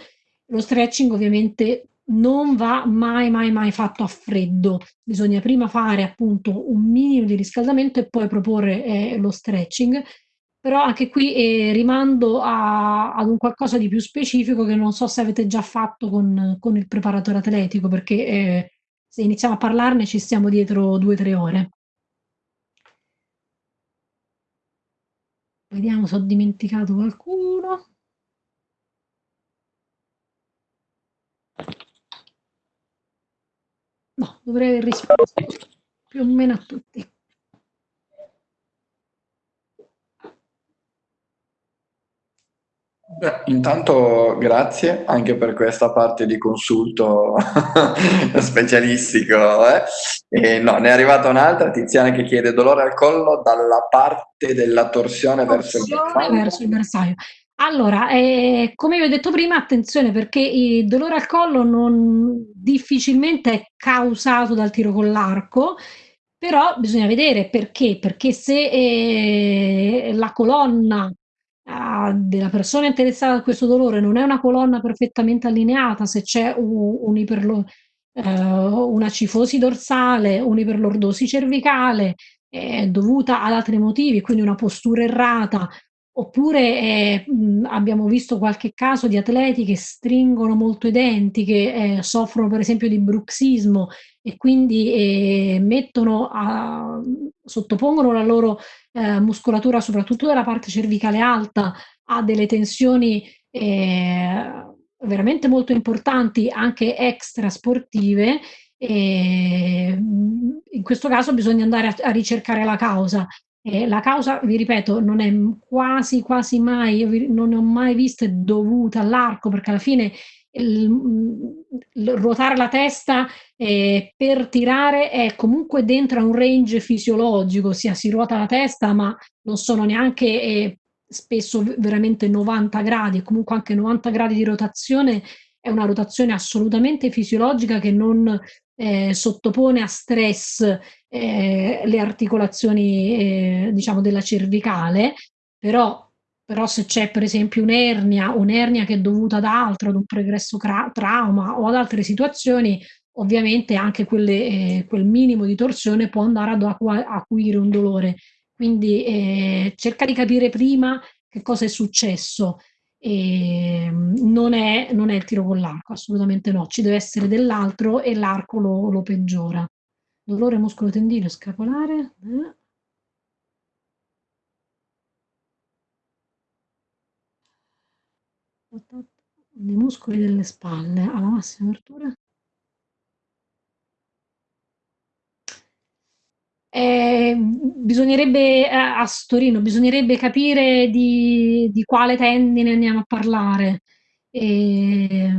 Lo stretching ovviamente non va mai, mai, mai fatto a freddo. Bisogna prima fare appunto un minimo di riscaldamento e poi proporre eh, lo stretching però anche qui eh, rimando a, ad un qualcosa di più specifico che non so se avete già fatto con, con il preparatore atletico, perché eh, se iniziamo a parlarne ci stiamo dietro due o tre ore. Vediamo se ho dimenticato qualcuno. No, dovrei aver risposto più o meno a tutti. Beh, intanto grazie anche per questa parte di consulto specialistico. Eh? E no, ne è arrivata un'altra, Tiziana che chiede dolore al collo dalla parte della torsione verso il bersaglio. Verso il bersaglio. Allora, eh, come vi ho detto prima, attenzione perché il dolore al collo non difficilmente è causato dal tiro con l'arco, però bisogna vedere perché, perché se eh, la colonna della persona interessata a questo dolore non è una colonna perfettamente allineata, se c'è un, un iperlo, eh, una cifosi dorsale, un'iperlordosi cervicale, eh, dovuta ad altri motivi, quindi una postura errata, oppure eh, abbiamo visto qualche caso di atleti che stringono molto i denti, che eh, soffrono per esempio di bruxismo e quindi eh, mettono a, sottopongono la loro eh, muscolatura, soprattutto della parte cervicale alta, a delle tensioni eh, veramente molto importanti, anche extra sportive, e in questo caso bisogna andare a, a ricercare la causa. E la causa, vi ripeto, non è quasi, quasi mai, io non ne ho mai viste dovute all'arco, perché alla fine il, il ruotare la testa eh, per tirare è comunque dentro a un range fisiologico, ossia si ruota la testa, ma non sono neanche eh, spesso veramente 90 gradi, comunque anche 90 gradi di rotazione è una rotazione assolutamente fisiologica che non eh, sottopone a stress eh, le articolazioni eh, diciamo della cervicale, però, però se c'è per esempio un'ernia, un'ernia che è dovuta ad altro, ad un pregresso trauma o ad altre situazioni, ovviamente anche quelle, eh, quel minimo di torsione può andare ad acuire un dolore. Quindi eh, cerca di capire prima che cosa è successo. E non è, non è il tiro con l'arco, assolutamente no, ci deve essere dell'altro e l'arco lo, lo, peggiora. Dolore muscolo tendineo scapolare. Eh. I muscoli delle spalle alla massima apertura. Eh, bisognerebbe eh, a Storino, bisognerebbe capire di, di quale tendine andiamo a parlare. E,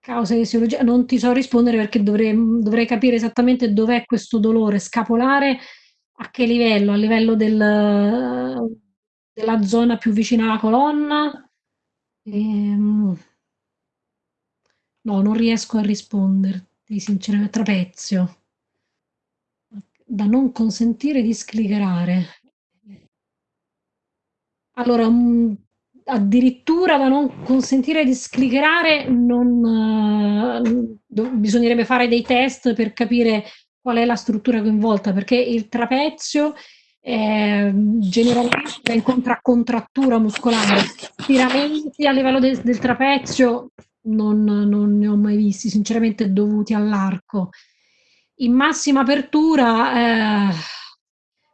causa di etiologia, non ti so rispondere perché dovrei, dovrei capire esattamente dov'è questo dolore scapolare, a che livello, a livello del, della zona più vicina alla colonna. E, no, non riesco a risponderti, sinceramente, trapezio da non consentire di scliccherare. Allora, um, addirittura da non consentire di scliccherare, non, uh, bisognerebbe fare dei test per capire qual è la struttura coinvolta, perché il trapezio eh, generalmente incontra contrattura muscolare, stiramenti a livello de del trapezio non, non ne ho mai visti, sinceramente dovuti all'arco in massima apertura eh,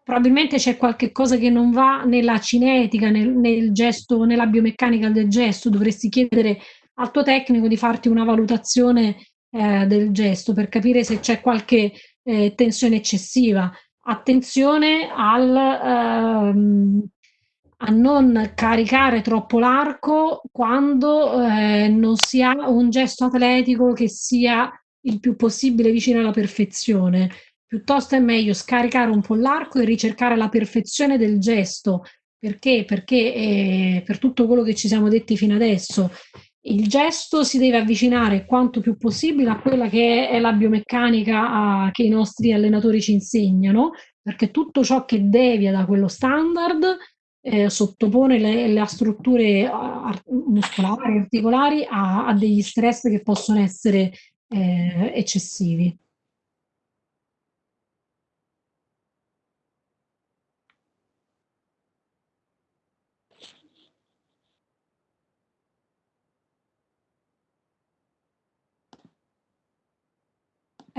probabilmente c'è qualche cosa che non va nella cinetica, nel, nel, gesto, nella biomeccanica del gesto, dovresti chiedere al tuo tecnico di farti una valutazione eh, del gesto per capire se c'è qualche eh, tensione eccessiva. Attenzione al, ehm, a non caricare troppo l'arco quando eh, non si ha un gesto atletico che sia il più possibile vicino alla perfezione. Piuttosto è meglio scaricare un po' l'arco e ricercare la perfezione del gesto. Perché? Perché eh, per tutto quello che ci siamo detti fino adesso, il gesto si deve avvicinare quanto più possibile a quella che è la biomeccanica a, che i nostri allenatori ci insegnano, perché tutto ciò che devia da quello standard eh, sottopone le, le strutture muscolari, articolari a, a, degli stress che possono essere eh, eccessivi.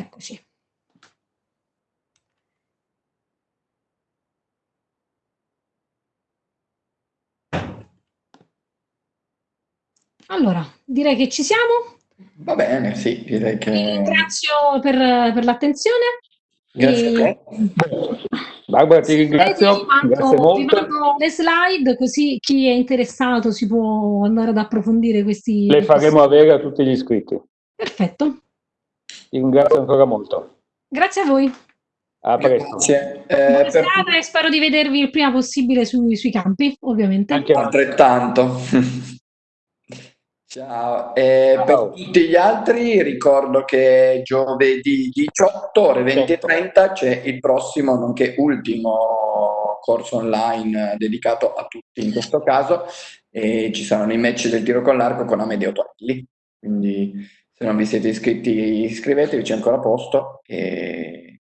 Eccoci. Allora, direi che ci siamo. Va bene, sì, direi che... Vi ringrazio per, per l'attenzione. Grazie e... a te. Barbara, ti ringrazio. Vi mando, Grazie molto. Vi mando le slide così chi è interessato si può andare ad approfondire questi... Le faremo avere a tutti gli iscritti. Perfetto. Ti ringrazio ancora molto. Grazie a voi. A presto. Grazie. Eh, per... e spero di vedervi il prima possibile sui, sui campi, ovviamente. Anche altrettanto. Ciao, eh, per tutti gli altri ricordo che giovedì 18 ore 20.30 c'è il prossimo, nonché ultimo corso online dedicato a tutti in questo caso e ci saranno i match del tiro con l'arco con Amedeo Torelli, quindi se non vi siete iscritti iscrivetevi, c'è ancora posto e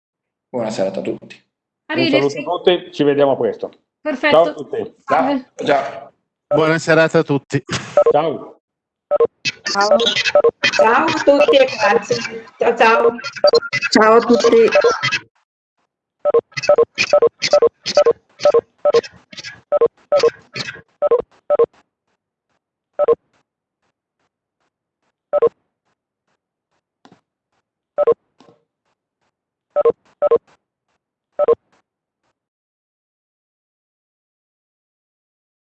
buona serata a tutti. Arrivederci. Un saluto a tutti, ci vediamo presto. Perfetto. Ciao a tutti. Ciao. Ciao. Buona serata a tutti. Ciao. Ciao. ciao a tutti e grazie. Ciao ciao. Ciao a tutti.